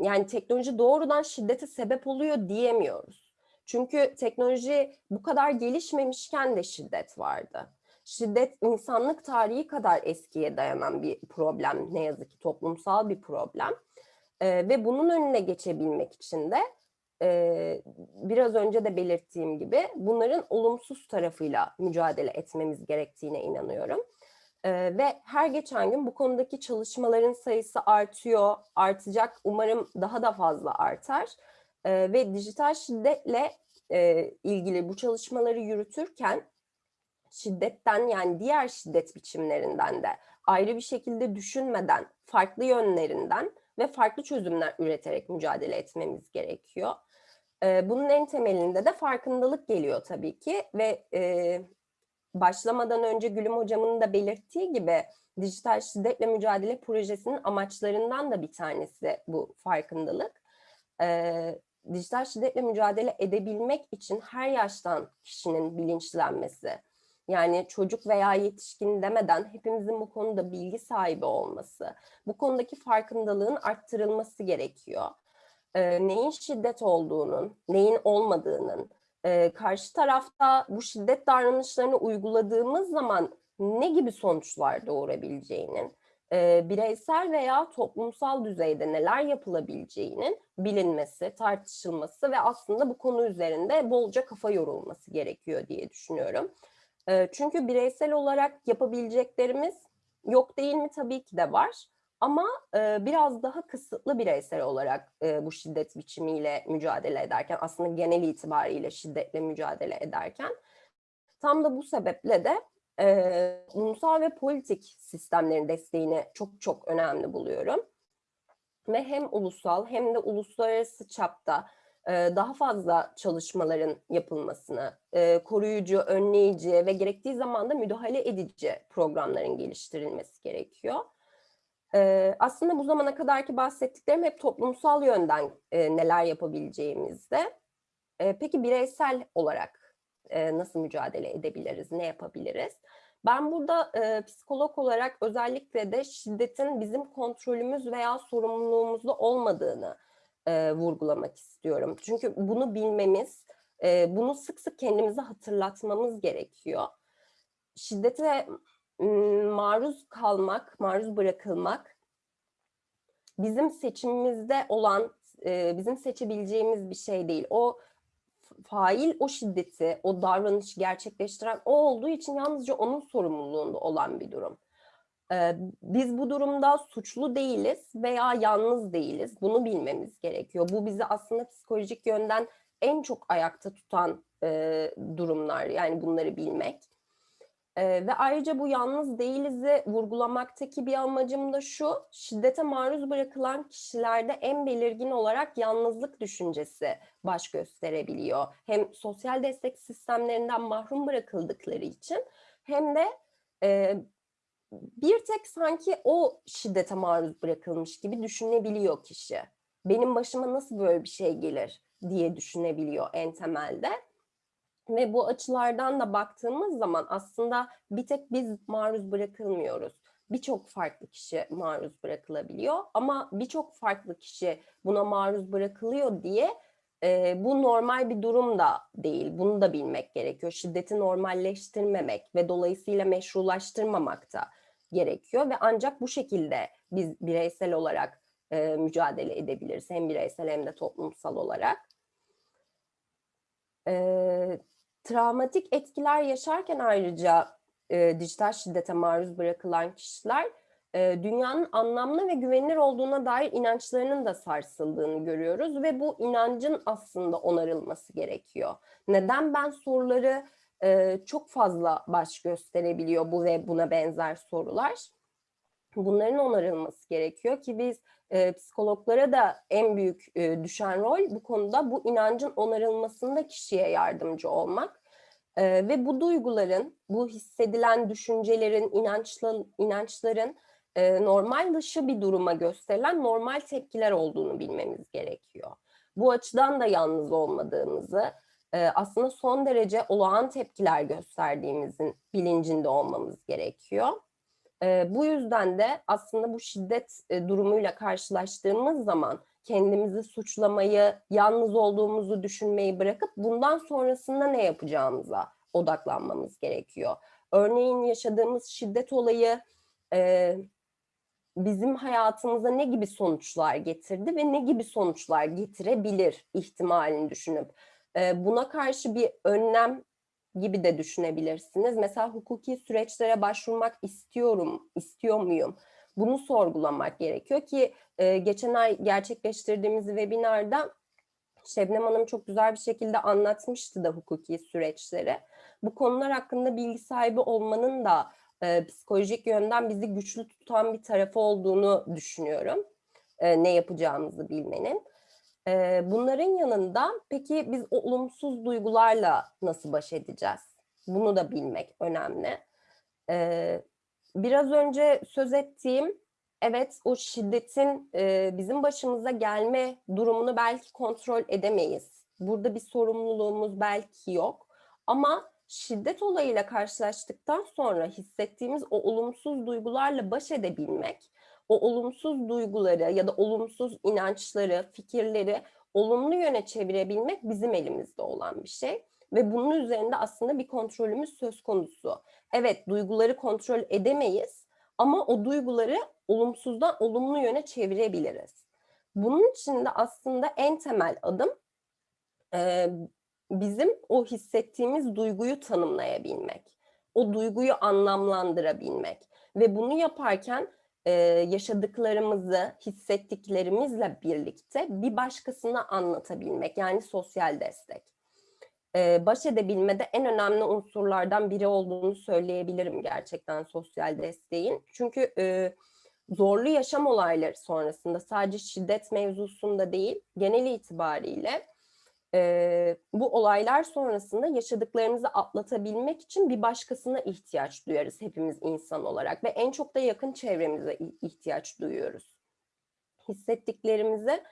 yani teknoloji doğrudan şiddete sebep oluyor diyemiyoruz. Çünkü teknoloji bu kadar gelişmemişken de şiddet vardı şiddet insanlık tarihi kadar eskiye dayanan bir problem ne yazık ki toplumsal bir problem e, ve bunun önüne geçebilmek için de e, biraz önce de belirttiğim gibi bunların olumsuz tarafıyla mücadele etmemiz gerektiğine inanıyorum. E, ve her geçen gün bu konudaki çalışmaların sayısı artıyor, artacak. Umarım daha da fazla artar. E, ve dijital şiddetle e, ilgili bu çalışmaları yürütürken şiddetten yani diğer şiddet biçimlerinden de ayrı bir şekilde düşünmeden farklı yönlerinden ve farklı çözümler üreterek mücadele etmemiz gerekiyor. Bunun en temelinde de farkındalık geliyor tabii ki ve başlamadan önce Gülüm Hocam'ın da belirttiği gibi dijital şiddetle mücadele projesinin amaçlarından da bir tanesi bu farkındalık. Dijital şiddetle mücadele edebilmek için her yaştan kişinin bilinçlenmesi, yani çocuk veya yetişkin demeden hepimizin bu konuda bilgi sahibi olması, bu konudaki farkındalığın arttırılması gerekiyor. e, neyin şiddet olduğunun, neyin olmadığının, e, karşı tarafta bu şiddet davranışlarını uyguladığımız zaman ne gibi sonuçlar doğurabileceğinin, e, bireysel veya toplumsal düzeyde neler yapılabileceğinin bilinmesi, tartışılması ve aslında bu konu üzerinde bolca kafa yorulması gerekiyor diye düşünüyorum. Çünkü bireysel olarak yapabileceklerimiz yok değil mi? Tabii ki de var. Ama biraz daha kısıtlı bireysel olarak bu şiddet biçimiyle mücadele ederken, aslında genel itibariyle şiddetle mücadele ederken, tam da bu sebeple de e, ulusal ve politik sistemlerin desteğini çok çok önemli buluyorum. Ve hem ulusal hem de uluslararası çapta daha fazla çalışmaların yapılmasını, koruyucu, önleyici ve gerektiği zaman da müdahale edici programların geliştirilmesi gerekiyor. Aslında bu zamana kadarki bahsettiklerim hep toplumsal yönden neler yapabileceğimizde. Peki bireysel olarak nasıl mücadele edebiliriz, ne yapabiliriz? Ben burada e, psikolog olarak özellikle de şiddetin bizim kontrolümüz veya sorumluluğumuzda olmadığını e, vurgulamak istiyorum. Çünkü bunu bilmemiz, e, bunu sık sık kendimize hatırlatmamız gerekiyor. Şiddete maruz kalmak, maruz bırakılmak bizim seçimimizde olan, e, bizim seçebileceğimiz bir şey değil. O fail o şiddeti, o davranışı gerçekleştiren o olduğu için yalnızca onun sorumluluğunda olan bir durum. Biz bu durumda suçlu değiliz veya yalnız değiliz. Bunu bilmemiz gerekiyor. Bu bizi aslında psikolojik yönden en çok ayakta tutan durumlar. Yani bunları bilmek. Ve ayrıca bu yalnız değiliz'i vurgulamaktaki bir amacım da şu, şiddete maruz bırakılan kişilerde en belirgin olarak yalnızlık düşüncesi baş gösterebiliyor. Hem sosyal destek sistemlerinden mahrum bırakıldıkları için hem de bir tek sanki o şiddete maruz bırakılmış gibi düşünebiliyor kişi. Benim başıma nasıl böyle bir şey gelir diye düşünebiliyor en temelde. Ve bu açılardan da baktığımız zaman aslında bir tek biz maruz bırakılmıyoruz. Birçok farklı kişi maruz bırakılabiliyor ama birçok farklı kişi buna maruz bırakılıyor diye e, bu normal bir durum da değil. Bunu da bilmek gerekiyor. Şiddeti normalleştirmemek ve dolayısıyla meşrulaştırmamak da gerekiyor ve ancak bu şekilde biz bireysel olarak e, mücadele edebiliriz. Hem bireysel hem de toplumsal olarak. E, travmatik etkiler yaşarken ayrıca e, dijital şiddete maruz bırakılan kişiler e, dünyanın anlamlı ve güvenilir olduğuna dair inançlarının da sarsıldığını görüyoruz ve bu inancın aslında onarılması gerekiyor. Neden ben soruları e, çok fazla baş gösterebiliyor bu ve buna benzer sorular? Bunların onarılması gerekiyor ki biz e, psikologlara da en büyük e, düşen rol bu konuda bu inancın onarılmasında kişiye yardımcı olmak. E, ve bu duyguların, bu hissedilen düşüncelerin, inançların, inançların e, normal dışı bir duruma gösterilen normal tepkiler olduğunu bilmemiz gerekiyor. Bu açıdan da yalnız olmadığımızı, aslında son derece olağan tepkiler gösterdiğimizin bilincinde olmamız gerekiyor. Bu yüzden de aslında bu şiddet durumuyla karşılaştığımız zaman kendimizi suçlamayı, yalnız olduğumuzu düşünmeyi bırakıp bundan sonrasında ne yapacağımıza odaklanmamız gerekiyor. Örneğin yaşadığımız şiddet olayı bizim hayatımıza ne gibi sonuçlar getirdi ve ne gibi sonuçlar getirebilir ihtimalini düşünüp buna karşı bir önlem gibi de düşünebilirsiniz. Mesela hukuki süreçlere başvurmak istiyorum, istiyor muyum? Bunu sorgulamak gerekiyor ki geçen ay gerçekleştirdiğimiz webinarda Şebnem Hanım çok güzel bir şekilde anlatmıştı da hukuki süreçleri. Bu konular hakkında bilgi sahibi olmanın da e, psikolojik yönden bizi güçlü tutan bir tarafı olduğunu düşünüyorum. E, ne yapacağımızı bilmenin. E, bunların yanında peki biz olumsuz duygularla nasıl baş edeceğiz? Bunu da bilmek önemli. E, biraz önce söz ettiğim evet o şiddetin e, bizim başımıza gelme durumunu belki kontrol edemeyiz. Burada bir sorumluluğumuz belki yok. Ama şiddet olayıyla karşılaştıktan sonra hissettiğimiz o olumsuz duygularla baş edebilmek, o olumsuz duyguları ya da olumsuz inançları, fikirleri olumlu yöne çevirebilmek bizim elimizde olan bir şey. Ve bunun üzerinde aslında bir kontrolümüz söz konusu. Evet duyguları kontrol edemeyiz ama o duyguları olumsuzdan olumlu yöne çevirebiliriz. Bunun için de aslında en temel adım e, bizim o hissettiğimiz duyguyu tanımlayabilmek. O duyguyu anlamlandırabilmek. Ve bunu yaparken e, yaşadıklarımızı, hissettiklerimizle birlikte bir başkasına anlatabilmek. Yani sosyal destek. E, baş edebilmede en önemli unsurlardan biri olduğunu söyleyebilirim gerçekten sosyal desteğin. Çünkü e, zorlu yaşam olayları sonrasında sadece şiddet mevzusunda değil, genel itibariyle e, bu olaylar sonrasında yaşadıklarımızı atlatabilmek için bir başkasına ihtiyaç duyarız hepimiz insan olarak ve en çok da yakın çevremize ihtiyaç duyuyoruz. Hissettiklerimizi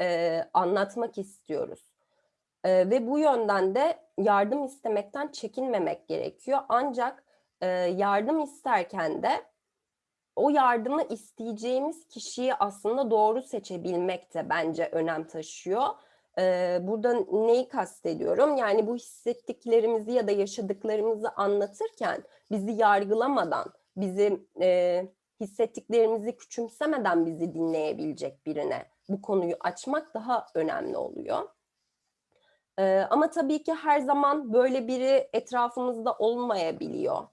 e, anlatmak istiyoruz. E, ve bu yönden de yardım istemekten çekinmemek gerekiyor. Ancak e, yardım isterken de o yardımı isteyeceğimiz kişiyi aslında doğru seçebilmek de bence önem taşıyor. Burada neyi kastediyorum? Yani bu hissettiklerimizi ya da yaşadıklarımızı anlatırken bizi yargılamadan, bizi e, hissettiklerimizi küçümsemeden bizi dinleyebilecek birine bu konuyu açmak daha önemli oluyor. Ee, ama tabii ki her zaman böyle biri etrafımızda olmayabiliyor.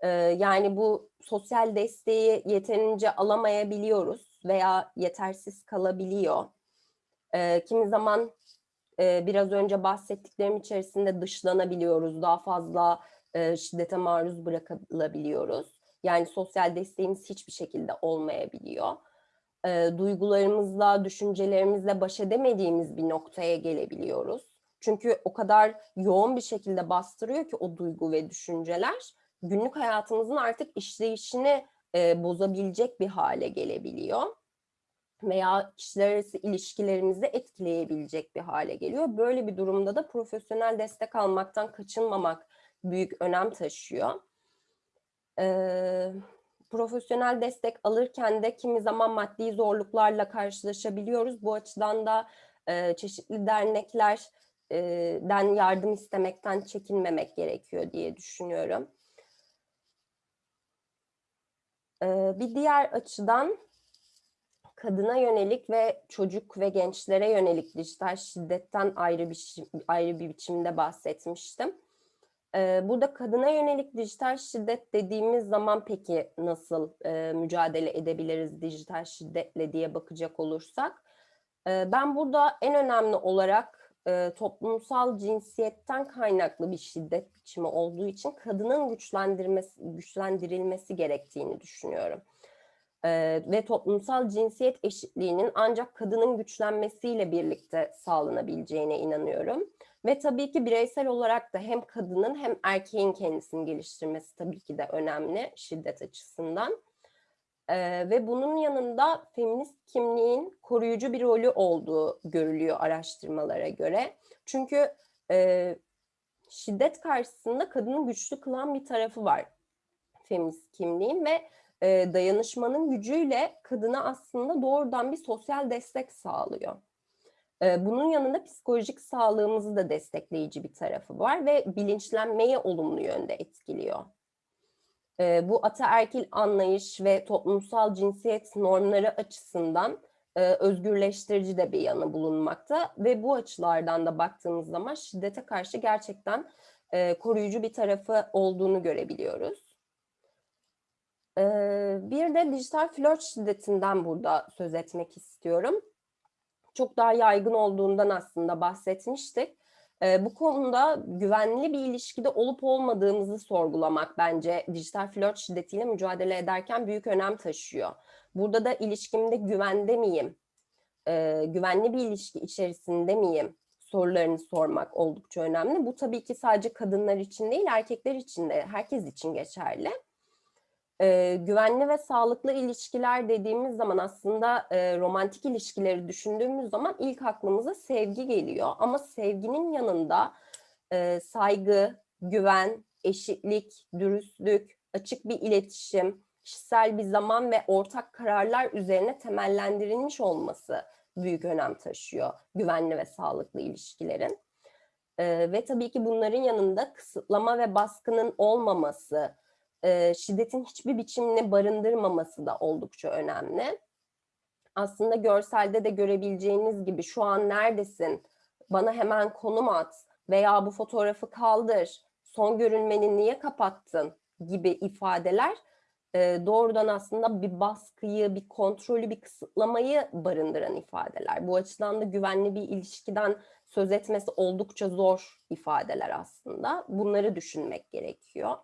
Ee, yani bu sosyal desteği yeterince alamayabiliyoruz veya yetersiz kalabiliyor. Ee, kimi zaman e, biraz önce bahsettiklerim içerisinde dışlanabiliyoruz, daha fazla e, şiddete maruz bırakılabiliyoruz. Yani sosyal desteğimiz hiçbir şekilde olmayabiliyor. E, duygularımızla, düşüncelerimizle baş edemediğimiz bir noktaya gelebiliyoruz. Çünkü o kadar yoğun bir şekilde bastırıyor ki o duygu ve düşünceler günlük hayatımızın artık işleyişini e, bozabilecek bir hale gelebiliyor veya kişiler arası ilişkilerimizi etkileyebilecek bir hale geliyor. Böyle bir durumda da profesyonel destek almaktan kaçınmamak büyük önem taşıyor. Ee, profesyonel destek alırken de kimi zaman maddi zorluklarla karşılaşabiliyoruz. Bu açıdan da e, çeşitli derneklerden yardım istemekten çekinmemek gerekiyor diye düşünüyorum. Ee, bir diğer açıdan kadına yönelik ve çocuk ve gençlere yönelik dijital şiddetten ayrı bir ayrı bir biçimde bahsetmiştim. Ee, burada kadına yönelik dijital şiddet dediğimiz zaman peki nasıl e, mücadele edebiliriz dijital şiddetle diye bakacak olursak, e, ben burada en önemli olarak e, toplumsal cinsiyetten kaynaklı bir şiddet biçimi olduğu için kadının güçlendirilmesi gerektiğini düşünüyorum e, ve toplumsal cinsiyet eşitliğinin ancak kadının güçlenmesiyle birlikte sağlanabileceğine inanıyorum. Ve tabii ki bireysel olarak da hem kadının hem erkeğin kendisini geliştirmesi tabii ki de önemli şiddet açısından. Ee, ve bunun yanında feminist kimliğin koruyucu bir rolü olduğu görülüyor araştırmalara göre. Çünkü e, şiddet karşısında kadını güçlü kılan bir tarafı var feminist kimliğin ve e, dayanışmanın gücüyle kadına aslında doğrudan bir sosyal destek sağlıyor. E, bunun yanında psikolojik sağlığımızı da destekleyici bir tarafı var ve bilinçlenmeyi olumlu yönde etkiliyor. E, bu ataerkil anlayış ve toplumsal cinsiyet normları açısından e, özgürleştirici de bir yanı bulunmakta ve bu açılardan da baktığımız zaman şiddete karşı gerçekten e, koruyucu bir tarafı olduğunu görebiliyoruz. Bir de dijital flört şiddetinden burada söz etmek istiyorum. Çok daha yaygın olduğundan aslında bahsetmiştik. Bu konuda güvenli bir ilişkide olup olmadığımızı sorgulamak bence dijital flört şiddetiyle mücadele ederken büyük önem taşıyor. Burada da ilişkimde güvende miyim? Güvenli bir ilişki içerisinde miyim? Sorularını sormak oldukça önemli. Bu tabii ki sadece kadınlar için değil, erkekler için de, herkes için geçerli e, güvenli ve sağlıklı ilişkiler dediğimiz zaman aslında e, romantik ilişkileri düşündüğümüz zaman ilk aklımıza sevgi geliyor. Ama sevginin yanında e, saygı, güven, eşitlik, dürüstlük, açık bir iletişim, kişisel bir zaman ve ortak kararlar üzerine temellendirilmiş olması büyük önem taşıyor güvenli ve sağlıklı ilişkilerin. Ee, ve tabii ki bunların yanında kısıtlama ve baskının olmaması, şiddetin hiçbir biçimini barındırmaması da oldukça önemli. Aslında görselde de görebileceğiniz gibi şu an neredesin, bana hemen konum at veya bu fotoğrafı kaldır, son görünmeni niye kapattın gibi ifadeler doğrudan aslında bir baskıyı, bir kontrolü, bir kısıtlamayı barındıran ifadeler. Bu açıdan da güvenli bir ilişkiden söz etmesi oldukça zor ifadeler aslında. Bunları düşünmek gerekiyor.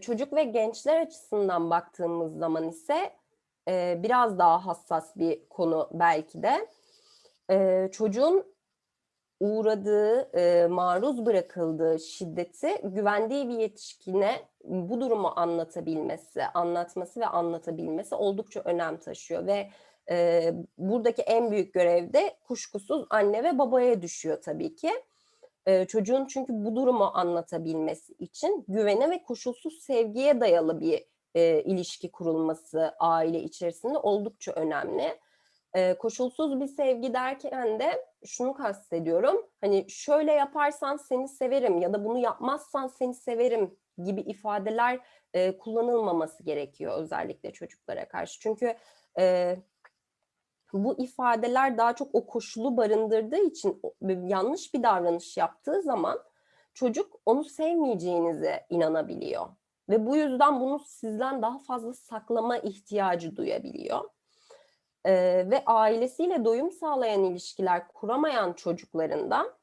Çocuk ve gençler açısından baktığımız zaman ise biraz daha hassas bir konu belki de. Çocuğun uğradığı, maruz bırakıldığı şiddeti güvendiği bir yetişkine bu durumu anlatabilmesi, anlatması ve anlatabilmesi oldukça önem taşıyor ve buradaki en büyük görev de kuşkusuz anne ve babaya düşüyor tabii ki. Çocuğun çünkü bu durumu anlatabilmesi için güvene ve koşulsuz sevgiye dayalı bir e, ilişki kurulması aile içerisinde oldukça önemli. E, koşulsuz bir sevgi derken de şunu kastediyorum. Hani şöyle yaparsan seni severim ya da bunu yapmazsan seni severim gibi ifadeler e, kullanılmaması gerekiyor özellikle çocuklara karşı. Çünkü e, bu ifadeler daha çok o koşulu barındırdığı için yanlış bir davranış yaptığı zaman çocuk onu sevmeyeceğinize inanabiliyor. Ve bu yüzden bunu sizden daha fazla saklama ihtiyacı duyabiliyor. Ee, ve ailesiyle doyum sağlayan ilişkiler kuramayan çocuklarında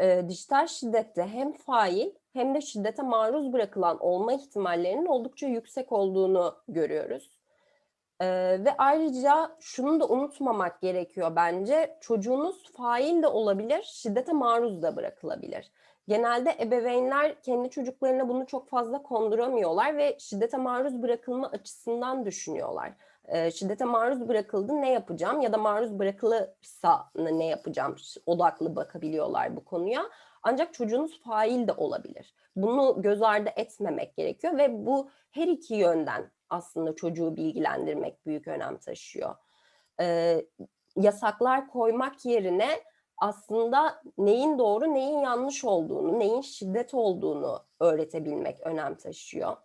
e, dijital şiddette hem fail hem de şiddete maruz bırakılan olma ihtimallerinin oldukça yüksek olduğunu görüyoruz. Ee, ve ayrıca şunu da unutmamak gerekiyor bence. Çocuğunuz fail de olabilir, şiddete maruz da bırakılabilir. Genelde ebeveynler kendi çocuklarına bunu çok fazla konduramıyorlar ve şiddete maruz bırakılma açısından düşünüyorlar. Ee, şiddete maruz bırakıldı ne yapacağım ya da maruz bırakılırsa ne yapacağım odaklı bakabiliyorlar bu konuya. Ancak çocuğunuz fail de olabilir. Bunu göz ardı etmemek gerekiyor ve bu her iki yönden aslında çocuğu bilgilendirmek büyük önem taşıyor. Ee, yasaklar koymak yerine aslında neyin doğru, neyin yanlış olduğunu, neyin şiddet olduğunu öğretebilmek önem taşıyor.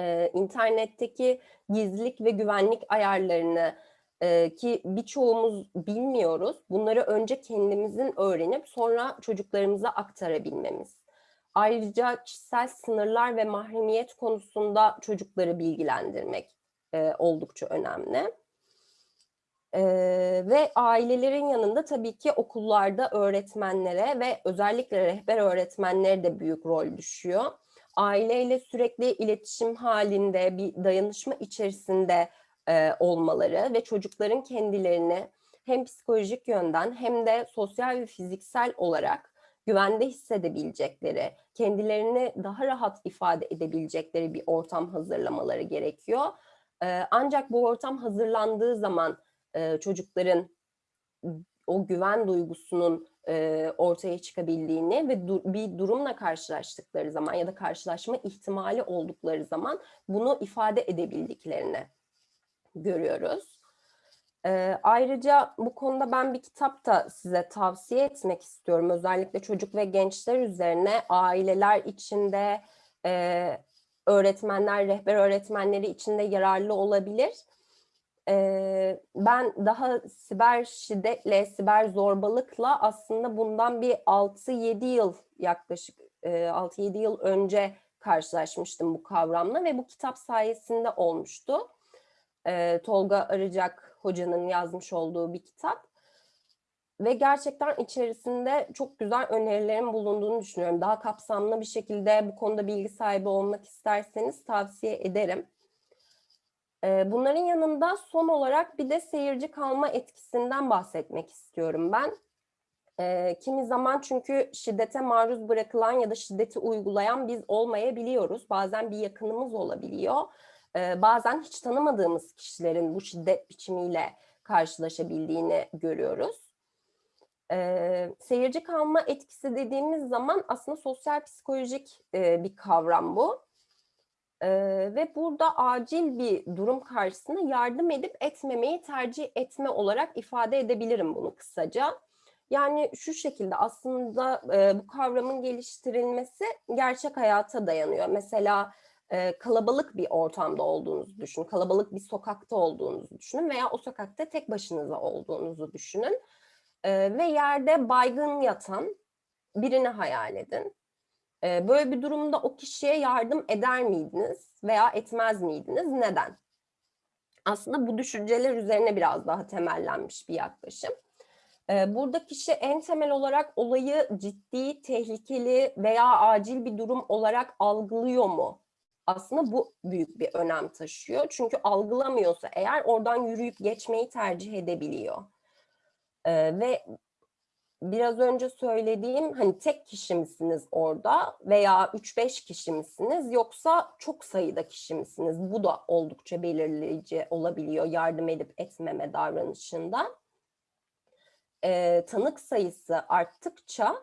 Ee, internetteki gizlilik ve güvenlik ayarlarını e, ki birçoğumuz bilmiyoruz. Bunları önce kendimizin öğrenip sonra çocuklarımıza aktarabilmemiz. Ayrıca kişisel sınırlar ve mahremiyet konusunda çocukları bilgilendirmek e, oldukça önemli. E, ve ailelerin yanında tabii ki okullarda öğretmenlere ve özellikle rehber öğretmenlere de büyük rol düşüyor. Aileyle sürekli iletişim halinde bir dayanışma içerisinde e, olmaları ve çocukların kendilerini hem psikolojik yönden hem de sosyal ve fiziksel olarak güvende hissedebilecekleri, kendilerini daha rahat ifade edebilecekleri bir ortam hazırlamaları gerekiyor. Ancak bu ortam hazırlandığı zaman çocukların o güven duygusunun ortaya çıkabildiğini ve bir durumla karşılaştıkları zaman ya da karşılaşma ihtimali oldukları zaman bunu ifade edebildiklerini görüyoruz. Ee, ayrıca bu konuda ben bir kitap da size tavsiye etmek istiyorum. Özellikle çocuk ve gençler üzerine aileler içinde, e, öğretmenler, rehber öğretmenleri içinde yararlı olabilir. E, ben daha siber şiddetle, siber zorbalıkla aslında bundan bir 6-7 yıl yaklaşık e, 6-7 yıl önce karşılaşmıştım bu kavramla ve bu kitap sayesinde olmuştu. E, Tolga Arıcak hocanın yazmış olduğu bir kitap. Ve gerçekten içerisinde çok güzel önerilerin bulunduğunu düşünüyorum. Daha kapsamlı bir şekilde bu konuda bilgi sahibi olmak isterseniz tavsiye ederim. Ee, bunların yanında son olarak bir de seyirci kalma etkisinden bahsetmek istiyorum ben. Ee, kimi zaman çünkü şiddete maruz bırakılan ya da şiddeti uygulayan biz olmayabiliyoruz. Bazen bir yakınımız olabiliyor bazen hiç tanımadığımız kişilerin bu şiddet biçimiyle karşılaşabildiğini görüyoruz. E, seyirci kalma etkisi dediğimiz zaman aslında sosyal psikolojik e, bir kavram bu. Ee, ve burada acil bir durum karşısında yardım edip etmemeyi tercih etme olarak ifade edebilirim bunu kısaca. Yani şu şekilde aslında e, bu kavramın geliştirilmesi gerçek hayata dayanıyor. Mesela e, kalabalık bir ortamda olduğunuzu düşünün, kalabalık bir sokakta olduğunuzu düşünün veya o sokakta tek başınıza olduğunuzu düşünün. E, ve yerde baygın yatan birini hayal edin. E, böyle bir durumda o kişiye yardım eder miydiniz veya etmez miydiniz? Neden? Aslında bu düşünceler üzerine biraz daha temellenmiş bir yaklaşım. Ee, Burada kişi en temel olarak olayı ciddi, tehlikeli veya acil bir durum olarak algılıyor mu? Aslında bu büyük bir önem taşıyor. Çünkü algılamıyorsa eğer oradan yürüyüp geçmeyi tercih edebiliyor. Ee, Ve biraz önce söylediğim hani tek kişi misiniz orada veya 3-5 kişi misiniz yoksa çok sayıda kişi misiniz? Bu da oldukça belirleyici olabiliyor yardım edip etmeme davranışında e, tanık sayısı arttıkça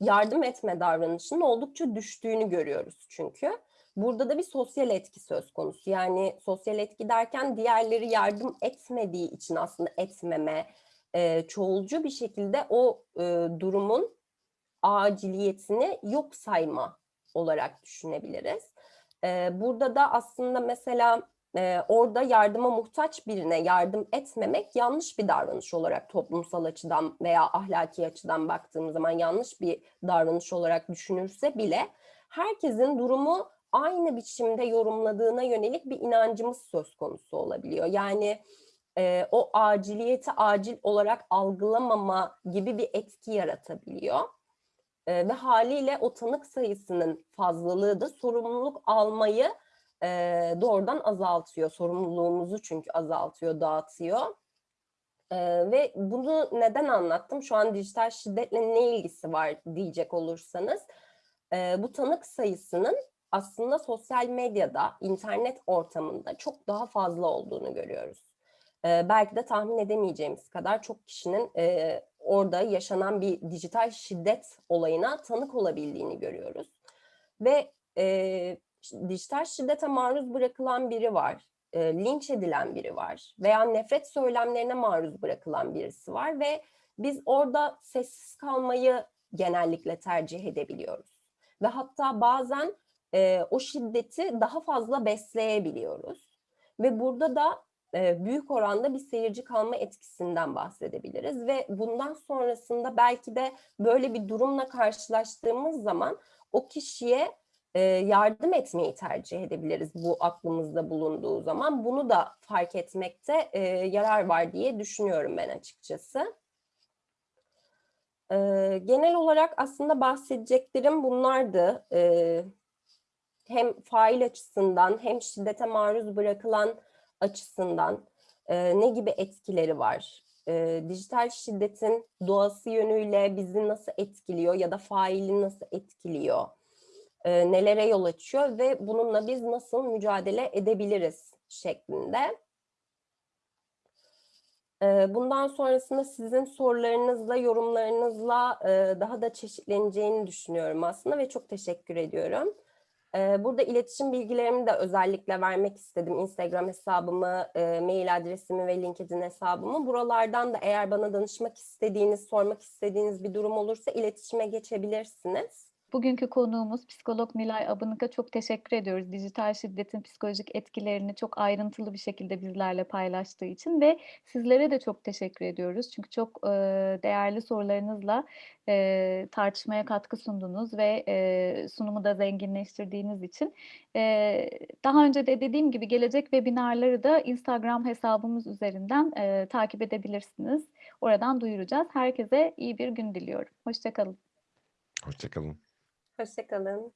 yardım etme davranışının oldukça düştüğünü görüyoruz çünkü. Burada da bir sosyal etki söz konusu. Yani sosyal etki derken diğerleri yardım etmediği için aslında etmeme, e, çoğulcu bir şekilde o e, durumun aciliyetini yok sayma olarak düşünebiliriz. E, burada da aslında mesela e, orada yardıma muhtaç birine yardım etmemek yanlış bir davranış olarak toplumsal açıdan veya ahlaki açıdan baktığımız zaman yanlış bir davranış olarak düşünürse bile herkesin durumu aynı biçimde yorumladığına yönelik bir inancımız söz konusu olabiliyor. Yani e, o aciliyeti acil olarak algılamama gibi bir etki yaratabiliyor. E, ve haliyle o tanık sayısının fazlalığı da sorumluluk almayı e, doğrudan azaltıyor. Sorumluluğumuzu çünkü azaltıyor, dağıtıyor. E, ve bunu neden anlattım? Şu an dijital şiddetle ne ilgisi var diyecek olursanız. E, bu tanık sayısının aslında sosyal medyada, internet ortamında çok daha fazla olduğunu görüyoruz. E, belki de tahmin edemeyeceğimiz kadar çok kişinin e, orada yaşanan bir dijital şiddet olayına tanık olabildiğini görüyoruz. Ve e, dijital şiddete maruz bırakılan biri var, e, linç edilen biri var veya nefret söylemlerine maruz bırakılan birisi var ve biz orada sessiz kalmayı genellikle tercih edebiliyoruz. Ve hatta bazen e, o şiddeti daha fazla besleyebiliyoruz. Ve burada da e, büyük oranda bir seyirci kalma etkisinden bahsedebiliriz ve bundan sonrasında belki de böyle bir durumla karşılaştığımız zaman o kişiye e, yardım etmeyi tercih edebiliriz bu aklımızda bulunduğu zaman. Bunu da fark etmekte e, yarar var diye düşünüyorum ben açıkçası. E, genel olarak aslında bahsedeceklerim bunlardı. E, hem fail açısından hem şiddete maruz bırakılan açısından e, ne gibi etkileri var? E, dijital şiddetin doğası yönüyle bizi nasıl etkiliyor ya da faili nasıl etkiliyor? e, nelere yol açıyor ve bununla biz nasıl mücadele edebiliriz şeklinde. E, bundan sonrasında sizin sorularınızla, yorumlarınızla e, daha da çeşitleneceğini düşünüyorum aslında ve çok teşekkür ediyorum. Burada iletişim bilgilerimi de özellikle vermek istedim. Instagram hesabımı, mail adresimi ve LinkedIn hesabımı. Buralardan da eğer bana danışmak istediğiniz, sormak istediğiniz bir durum olursa iletişime geçebilirsiniz. Bugünkü konuğumuz psikolog Nilay Abınık'a çok teşekkür ediyoruz. Dijital şiddetin psikolojik etkilerini çok ayrıntılı bir şekilde bizlerle paylaştığı için ve sizlere de çok teşekkür ediyoruz. Çünkü çok e, değerli sorularınızla e, tartışmaya katkı sundunuz ve e, sunumu da zenginleştirdiğiniz için. E, daha önce de dediğim gibi gelecek webinarları da Instagram hesabımız üzerinden e, takip edebilirsiniz. Oradan duyuracağız. Herkese iyi bir gün diliyorum. Hoşçakalın. Hoşçakalın. Hoşçakalın.